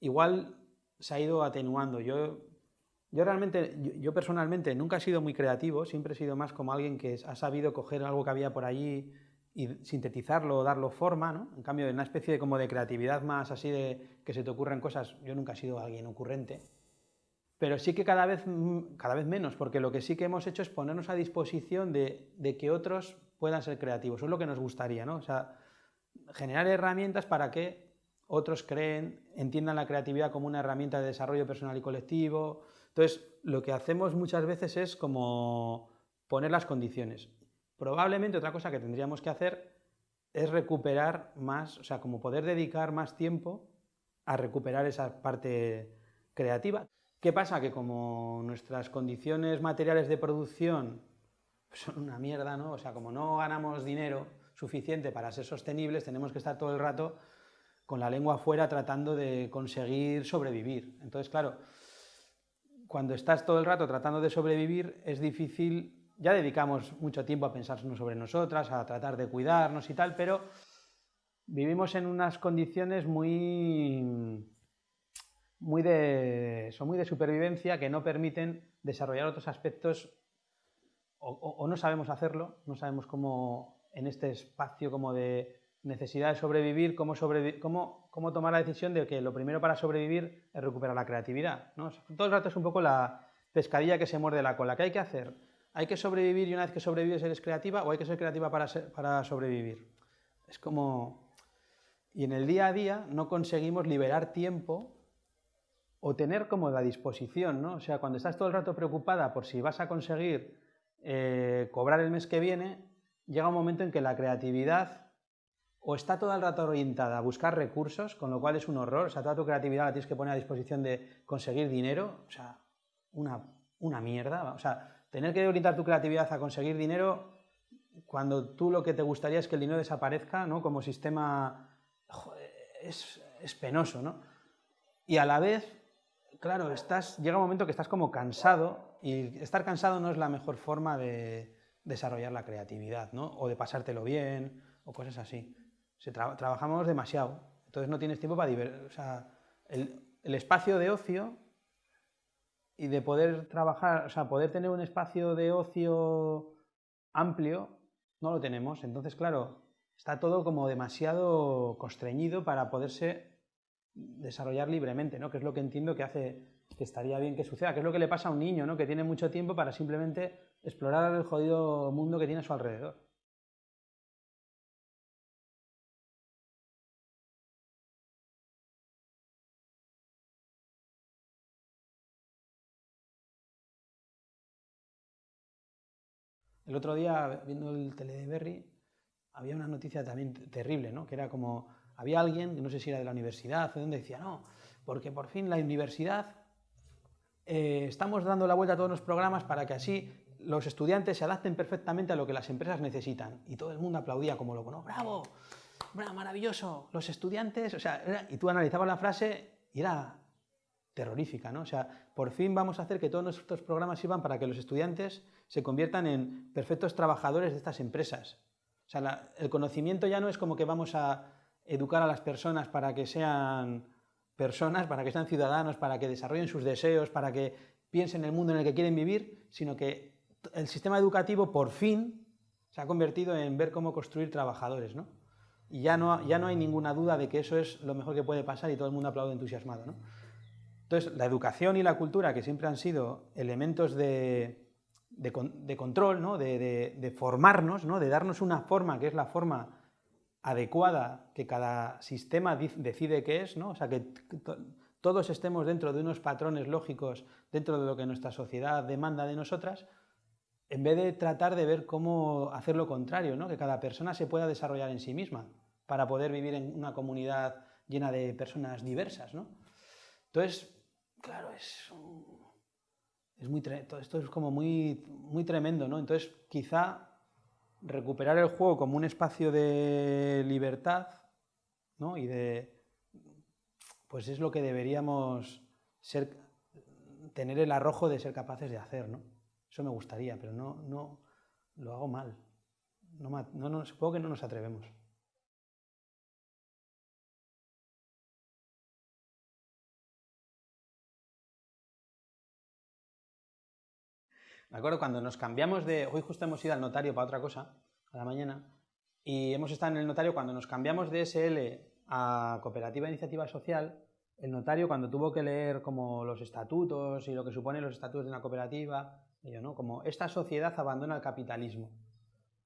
igual se ha ido atenuando. Yo, yo realmente, yo, personalmente nunca he sido muy creativo, siempre he sido más como alguien que ha sabido coger algo que había por allí y sintetizarlo, darlo forma, ¿no? En cambio, en una especie de, como de creatividad más así de que se te ocurran cosas, yo nunca he sido alguien ocurrente. Pero sí que cada vez, cada vez menos, porque lo que sí que hemos hecho es ponernos a disposición de, de que otros puedan ser creativos. Eso es lo que nos gustaría, ¿no? O sea, generar herramientas para que otros creen, entiendan la creatividad como una herramienta de desarrollo personal y colectivo. Entonces, lo que hacemos muchas veces es como poner las condiciones. Probablemente otra cosa que tendríamos que hacer es recuperar más, o sea, como poder dedicar más tiempo a recuperar esa parte creativa. ¿Qué pasa? Que como nuestras condiciones materiales de producción son una mierda, ¿no? O sea, como no ganamos dinero suficiente para ser sostenibles, tenemos que estar todo el rato con la lengua afuera tratando de conseguir sobrevivir. Entonces, claro, cuando estás todo el rato tratando de sobrevivir es difícil, ya dedicamos mucho tiempo a pensar sobre nosotras, a tratar de cuidarnos y tal, pero vivimos en unas condiciones muy, muy de, son muy de supervivencia que no permiten desarrollar otros aspectos o no sabemos hacerlo, no sabemos cómo en este espacio como de necesidad de sobrevivir, cómo, cómo, tomar la decisión de que lo primero para sobrevivir es recuperar la creatividad. ¿no? Todo el rato es un poco la pescadilla que se muerde la cola. ¿Qué hay que hacer? ¿Hay que sobrevivir y una vez que sobrevives eres creativa o hay que ser creativa para, para sobrevivir? Es como... Y en el día a día no conseguimos liberar tiempo o tener como la disposición, ¿no? O sea, cuando estás todo el rato preocupada por si vas a conseguir eh, cobrar el mes que viene, llega un momento en que la creatividad o está todo el rato orientada a buscar recursos, con lo cual es un horror, o sea, toda tu creatividad la tienes que poner a disposición de conseguir dinero, o sea, una, una mierda, o sea, tener que orientar tu creatividad a conseguir dinero cuando tú lo que te gustaría es que el dinero desaparezca, ¿no? Como sistema, es, penoso, ¿no? Y a la vez, claro, estás, llega un momento que estás como cansado y estar cansado no es la mejor forma de desarrollar la creatividad, ¿no? O de pasártelo bien o cosas así trabajamos demasiado, entonces no tienes tiempo para divertir. Sea, el, espacio de ocio y de poder trabajar, o sea, poder tener un espacio de ocio amplio, no lo tenemos. Entonces, claro, está todo como demasiado constreñido para poderse desarrollar libremente, ¿no? Que es lo que entiendo que hace que estaría bien que suceda, que es lo que le pasa a un niño, ¿no? Que tiene mucho tiempo para simplemente explorar el jodido mundo que tiene a su alrededor. El otro día, viendo el tele de Berry, había una noticia también terrible, ¿no? Que era como, había alguien, no sé si era de la universidad o donde, decía, no, porque por fin la universidad eh, estamos dando la vuelta a todos los programas para que así los estudiantes se adapten perfectamente a lo que las empresas necesitan. Y todo el mundo aplaudía como loco, ¿no? ¡Bravo! ¡Bravo, maravilloso! Los estudiantes, o sea, y tú analizabas la frase y era terrorífica, ¿no? O sea, por fin vamos a hacer que todos nuestros programas sirvan para que los estudiantes se conviertan en perfectos trabajadores de estas empresas. O sea, el conocimiento ya no es como que vamos a educar a las personas para que sean personas, para que sean ciudadanos, para que desarrollen sus deseos, para que piensen en el mundo en el que quieren vivir, sino que el sistema educativo por fin se ha convertido en ver cómo construir trabajadores, ¿no? Y ya no, ya no hay ninguna duda de que eso es lo mejor que puede pasar y todo el mundo aplaude entusiasmado, ¿no? Entonces, la educación y la cultura, que siempre han sido elementos de, control, ¿no? de, formarnos, ¿no? de darnos una forma que es la forma adecuada que cada sistema decide que es, ¿no? o sea, que todos estemos dentro de unos patrones lógicos, dentro de lo que nuestra sociedad demanda de nosotras, en vez de tratar de ver cómo hacer lo contrario, ¿no? que cada persona se pueda desarrollar en sí misma para poder vivir en una comunidad llena de personas diversas. ¿no? Entonces, claro, es, es muy, todo esto es como muy, muy tremendo, ¿no? Entonces, quizá recuperar el juego como un espacio de libertad, ¿no? Y de, pues es lo que deberíamos ser, tener el arrojo de ser capaces de hacer, ¿no? Eso me gustaría, pero no, no lo hago mal. No, no, supongo que no nos atrevemos. Me acuerdo cuando nos cambiamos de... Hoy justo hemos ido al notario para otra cosa, a la mañana, y hemos estado en el notario cuando nos cambiamos de SL a Cooperativa de Iniciativa Social, el notario cuando tuvo que leer como los estatutos y lo que suponen los estatutos de una cooperativa, yo, ¿no? como esta sociedad abandona el capitalismo.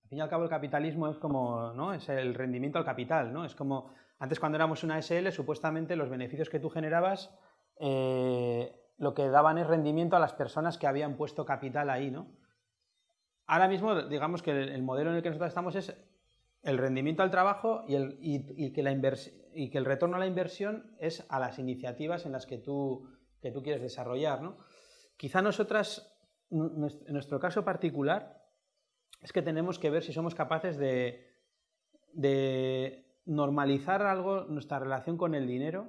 Al fin y al cabo el capitalismo es como, ¿no? Es el rendimiento al capital, ¿no? Es como, antes cuando éramos una SL, supuestamente los beneficios que tú generabas eh, lo que daban es rendimiento a las personas que habían puesto capital ahí, ¿no? Ahora mismo, digamos que el, modelo en el que nosotros estamos es el rendimiento al trabajo y, el, que la y que el retorno a la inversión es a las iniciativas en las que tú, que tú quieres desarrollar, ¿no? Quizá nosotras, en nuestro caso particular, es que tenemos que ver si somos capaces de, de normalizar algo nuestra relación con el dinero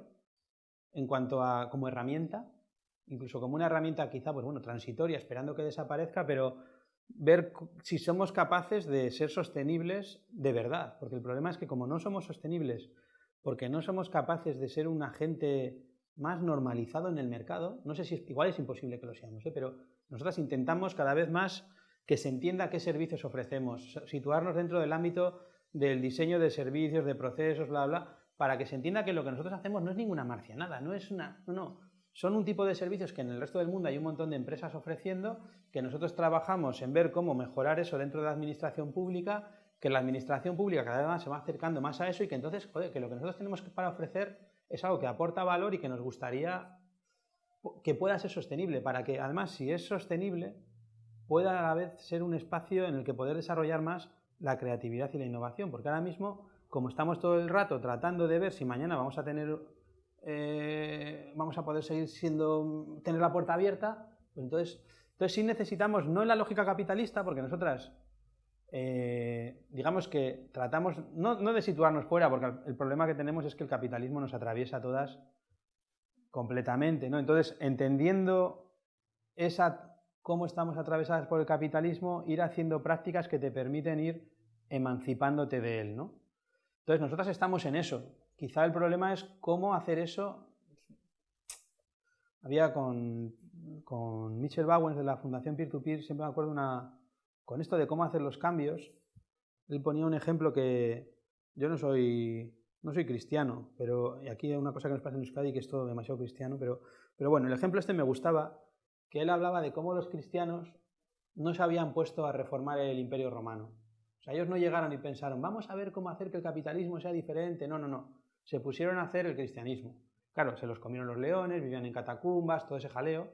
en cuanto a como herramienta incluso como una herramienta quizá, pues bueno, transitoria, esperando que desaparezca, pero ver si somos capaces de ser sostenibles de verdad, porque el problema es que como no somos sostenibles, porque no somos capaces de ser un agente más normalizado en el mercado, no sé si es, igual es imposible que lo seamos, ¿eh? pero nosotros intentamos cada vez más que se entienda qué servicios ofrecemos, situarnos dentro del ámbito del diseño de servicios, de procesos, bla, bla, para que se entienda que lo que nosotros hacemos no es ninguna marcianada, no es una, no, son un tipo de servicios que en el resto del mundo hay un montón de empresas ofreciendo, que nosotros trabajamos en ver cómo mejorar eso dentro de la administración pública, que la administración pública cada vez más se va acercando más a eso y que entonces, que lo que nosotros tenemos para ofrecer es algo que aporta valor y que nos gustaría que pueda ser sostenible, para que además, si es sostenible, pueda a la vez ser un espacio en el que poder desarrollar más la creatividad y la innovación, porque ahora mismo, como estamos todo el rato tratando de ver si mañana vamos a tener eh, vamos a poder seguir siendo, tener la puerta abierta, entonces, entonces sí necesitamos, no en la lógica capitalista, porque nosotras, eh, digamos que tratamos, no, no, de situarnos fuera, porque el problema que tenemos es que el capitalismo nos atraviesa a todas completamente, ¿no? Entonces, entendiendo esa, cómo estamos atravesadas por el capitalismo, ir haciendo prácticas que te permiten ir emancipándote de él, ¿no? Entonces, nosotras estamos en eso, Quizá el problema es cómo hacer eso. Había con, con Mitchell Bowens de la Fundación Peer-to-Peer, siempre me acuerdo una, con esto de cómo hacer los cambios. Él ponía un ejemplo que yo no soy, no soy cristiano, pero y aquí hay una cosa que nos pasa en Euskadi que es todo demasiado cristiano, pero, pero bueno, el ejemplo este me gustaba, que él hablaba de cómo los cristianos no se habían puesto a reformar el imperio romano. O sea, ellos no llegaron y pensaron, vamos a ver cómo hacer que el capitalismo sea diferente. No, no, no se pusieron a hacer el cristianismo. Claro, se los comieron los leones, vivían en catacumbas, todo ese jaleo.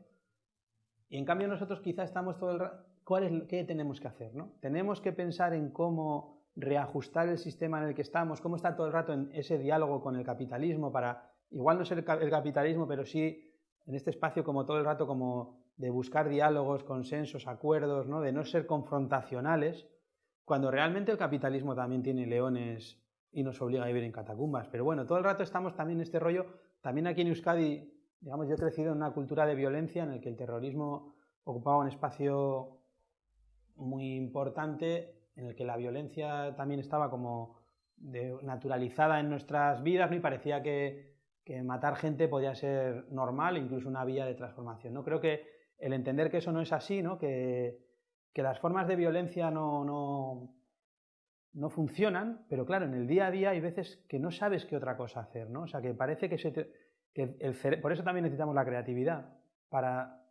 Y en cambio nosotros quizá estamos todo el rato... ¿Qué tenemos que hacer? ¿no? Tenemos que pensar en cómo reajustar el sistema en el que estamos, cómo está todo el rato en ese diálogo con el capitalismo para, igual no ser el capitalismo, pero sí en este espacio como todo el rato como de buscar diálogos, consensos, acuerdos, ¿no? de no ser confrontacionales, cuando realmente el capitalismo también tiene leones y nos obliga a vivir en catacumbas. Pero bueno, todo el rato estamos también en este rollo, también aquí en Euskadi, digamos, yo he crecido en una cultura de violencia en el que el terrorismo ocupaba un espacio muy importante, en el que la violencia también estaba como naturalizada en nuestras vidas, ¿no? y parecía que, matar gente podía ser normal, incluso una vía de transformación. ¿no? Creo que el entender que eso no es así, ¿no? que, las formas de violencia no, no, no, funcionan, pero claro, en el día a día hay veces que no sabes qué otra cosa hacer, ¿no? O sea, que parece que, se que el por eso también necesitamos la creatividad, para,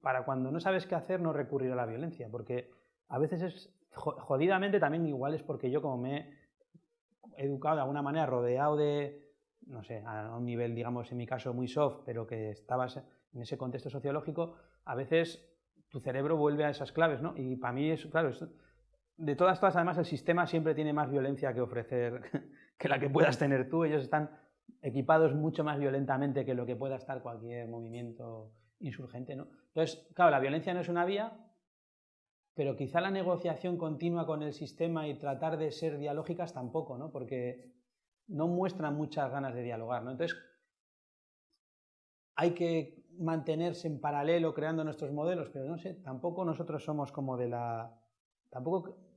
para cuando no sabes qué hacer no recurrir a la violencia, porque a veces es jodidamente también igual es porque yo como me he educado de alguna manera rodeado de, no sé, a un nivel, digamos, en mi caso muy soft, pero que estabas en ese contexto sociológico, a veces tu cerebro vuelve a esas claves, ¿no? Y para mí es, claro, de todas, todas, además el sistema siempre tiene más violencia que ofrecer [laughs] que la que puedas tener tú. Ellos están equipados mucho más violentamente que lo que pueda estar cualquier movimiento insurgente, ¿no? Entonces, claro, la violencia no es una vía, pero quizá la negociación continua con el sistema y tratar de ser dialógicas tampoco, ¿no? Porque no muestran muchas ganas de dialogar, ¿no? Entonces, hay que mantenerse en paralelo creando nuestros modelos, pero no sé, tampoco nosotros somos como de la... Tampoco...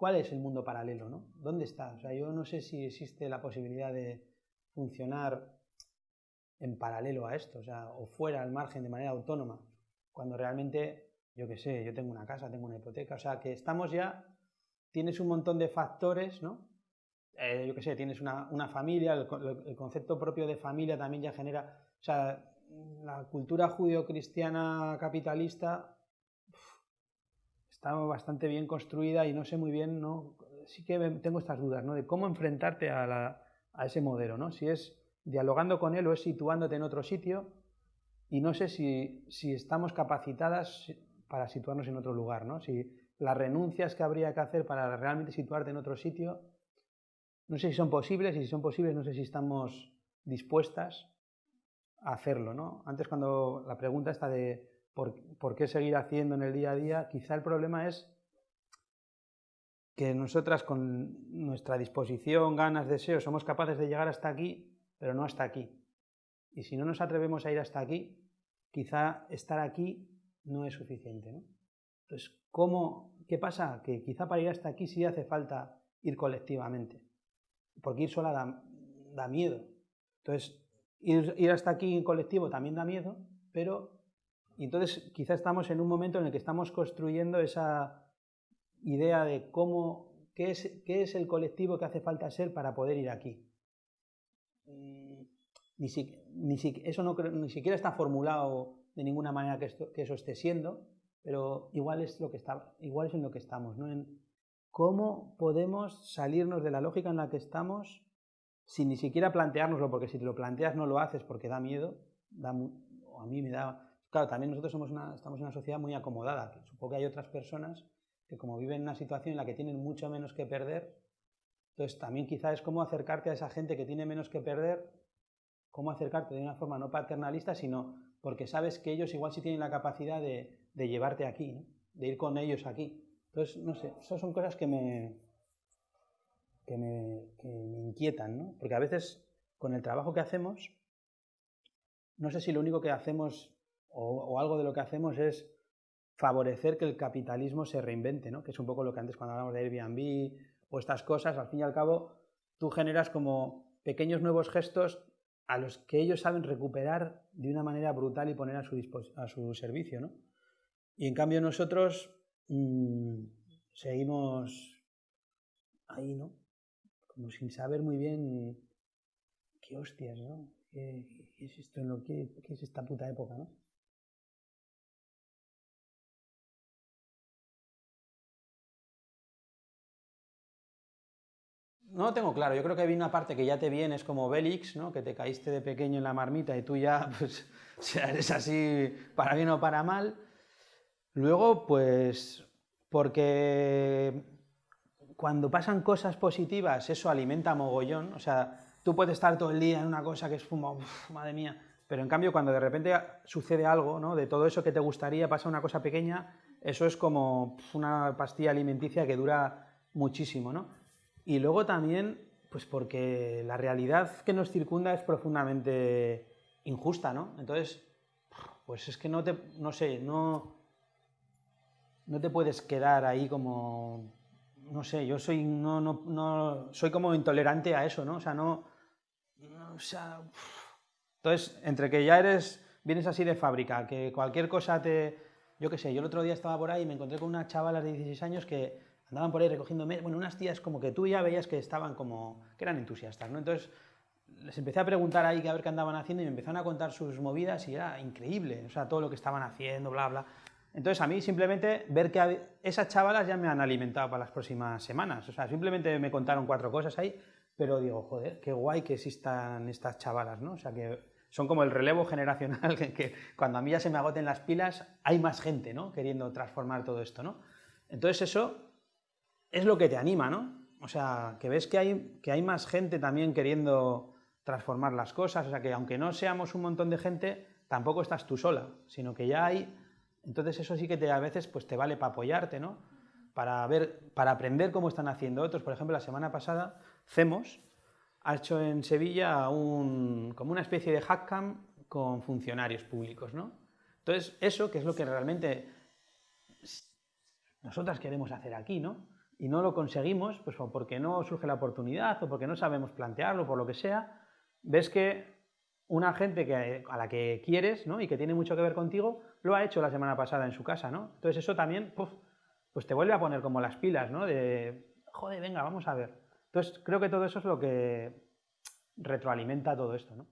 ¿Cuál es el mundo paralelo, no? ¿Dónde está? O sea, yo no sé si existe la posibilidad de funcionar en paralelo a esto, o sea, o fuera al margen de manera autónoma, cuando realmente yo qué sé, yo tengo una casa, tengo una hipoteca, o sea, que estamos ya, tienes un montón de factores, ¿no? Eh, yo qué sé, tienes una, familia, el, concepto propio de familia también ya genera, o sea, la cultura judío-cristiana capitalista está bastante bien construida y no sé muy bien, ¿no? Sí que tengo estas dudas, ¿no? De cómo enfrentarte a, a ese modelo, ¿no? Si es dialogando con él o es situándote en otro sitio y no sé si, si estamos capacitadas para situarnos en otro lugar, ¿no? Si las renuncias que habría que hacer para realmente situarte en otro sitio, no sé si son posibles y si son posibles no sé si estamos dispuestas a hacerlo, ¿no? Antes cuando la pregunta está de por, qué seguir haciendo en el día a día, quizá el problema es que nosotras con nuestra disposición, ganas, deseos, somos capaces de llegar hasta aquí, pero no hasta aquí. Y si no nos atrevemos a ir hasta aquí, quizá estar aquí no es suficiente. Entonces, ¿cómo, ¿qué pasa? Que quizá para ir hasta aquí sí hace falta ir colectivamente, porque ir sola da, miedo. Entonces, ir, hasta aquí en colectivo también da miedo, pero entonces quizá estamos en un momento en el que estamos construyendo esa idea de cómo, qué es, qué es el colectivo que hace falta ser para poder ir aquí. Mm, ni, ni eso no, ni siquiera está formulado de ninguna manera que, eso esté siendo, pero igual es, lo que está, igual es en lo que estamos, ¿no? En cómo podemos salirnos de la lógica en la que estamos sin ni siquiera planteárnoslo, porque si te lo planteas no lo haces porque da miedo, da, o a mí me da... Claro, también nosotros somos una, estamos en una sociedad muy acomodada, supongo que hay otras personas que como viven en una situación en la que tienen mucho menos que perder, entonces también quizá es cómo acercarte a esa gente que tiene menos que perder, cómo acercarte de una forma no paternalista, sino porque sabes que ellos igual sí tienen la capacidad de, llevarte aquí, de ir con ellos aquí. Entonces, no sé, esas son cosas que me, que me, inquietan, ¿no? Porque a veces con el trabajo que hacemos, no sé si lo único que hacemos o, algo de lo que hacemos es favorecer que el capitalismo se reinvente, ¿no? Que es un poco lo que antes cuando hablamos de Airbnb o estas cosas, al fin y al cabo, tú generas como pequeños nuevos gestos a los que ellos saben recuperar de una manera brutal y poner a su, a su servicio. ¿no? Y en cambio nosotros mm, seguimos ahí, ¿no? Como sin saber muy bien qué hostias, ¿no? ¿Qué, es esto qué es esta puta época, ¿no? No lo tengo claro, yo creo que hay una parte que ya te viene, es como Bélix, ¿no? que te caíste de pequeño en la marmita y tú ya [laughs] pues, eres así para bien o para mal. Luego, pues, porque cuando pasan cosas positivas, eso alimenta mogollón. O sea, tú puedes estar todo el día en una cosa que es como, madre mía, Pero en cambio, cuando de repente sucede algo, ¿no? De todo eso que te gustaría, pasa una cosa pequeña, eso es como una pastilla alimenticia que dura muchísimo, ¿no? Y luego también, pues porque la realidad que nos circunda es profundamente injusta, ¿no? Entonces, pues es que no te, no sé, no, no te puedes quedar ahí como, no sé, yo soy, no, no, no, soy como intolerante a eso, ¿no? O sea, no, o sea, entonces, entre que ya eres, vienes así de fábrica, que cualquier cosa te, yo qué sé, yo el otro día estaba por ahí y me encontré con unas chavalas de 16 años que andaban por ahí recogiendo, bueno, unas tías como que tú ya veías que estaban como, que eran entusiastas, ¿no? Entonces, les empecé a preguntar ahí a ver qué andaban haciendo y me empezaron a contar sus movidas y era increíble, o sea, todo lo que estaban haciendo, bla, bla. Entonces, a mí simplemente ver que esas chavalas ya me han alimentado para las próximas semanas, o sea, simplemente me contaron cuatro cosas ahí, pero digo, joder, qué guay que existan estas chavalas, ¿no? O sea, que son como el relevo [laughs] generacional, que, cuando a mí ya se me agoten las pilas, hay más gente, ¿no? Queriendo transformar todo esto, ¿no? Entonces eso es lo que te anima, ¿no? O sea, que ves que hay, que hay más gente también queriendo transformar las cosas, o sea que aunque no seamos un montón de gente, tampoco estás tú sola, sino que ya hay... Entonces eso sí que te, a veces pues te vale para apoyarte, ¿no? Para, ver, para aprender cómo están haciendo otros. Por ejemplo, la semana pasada, CEMOS ha hecho en Sevilla un, como una especie de hackcam con funcionarios públicos, ¿no? Entonces, eso que es lo que realmente nosotras queremos hacer aquí, ¿no? Y no lo conseguimos, pues porque no surge la oportunidad o porque no sabemos plantearlo, por lo que sea, ves que una gente que, a la que quieres ¿no? y que tiene mucho que ver contigo, lo ha hecho la semana pasada en su casa, ¿no? Entonces eso también, pues te vuelve a poner como las pilas, ¿no? De, joder, venga, vamos a ver. Entonces creo que todo eso es lo que retroalimenta todo esto, ¿no?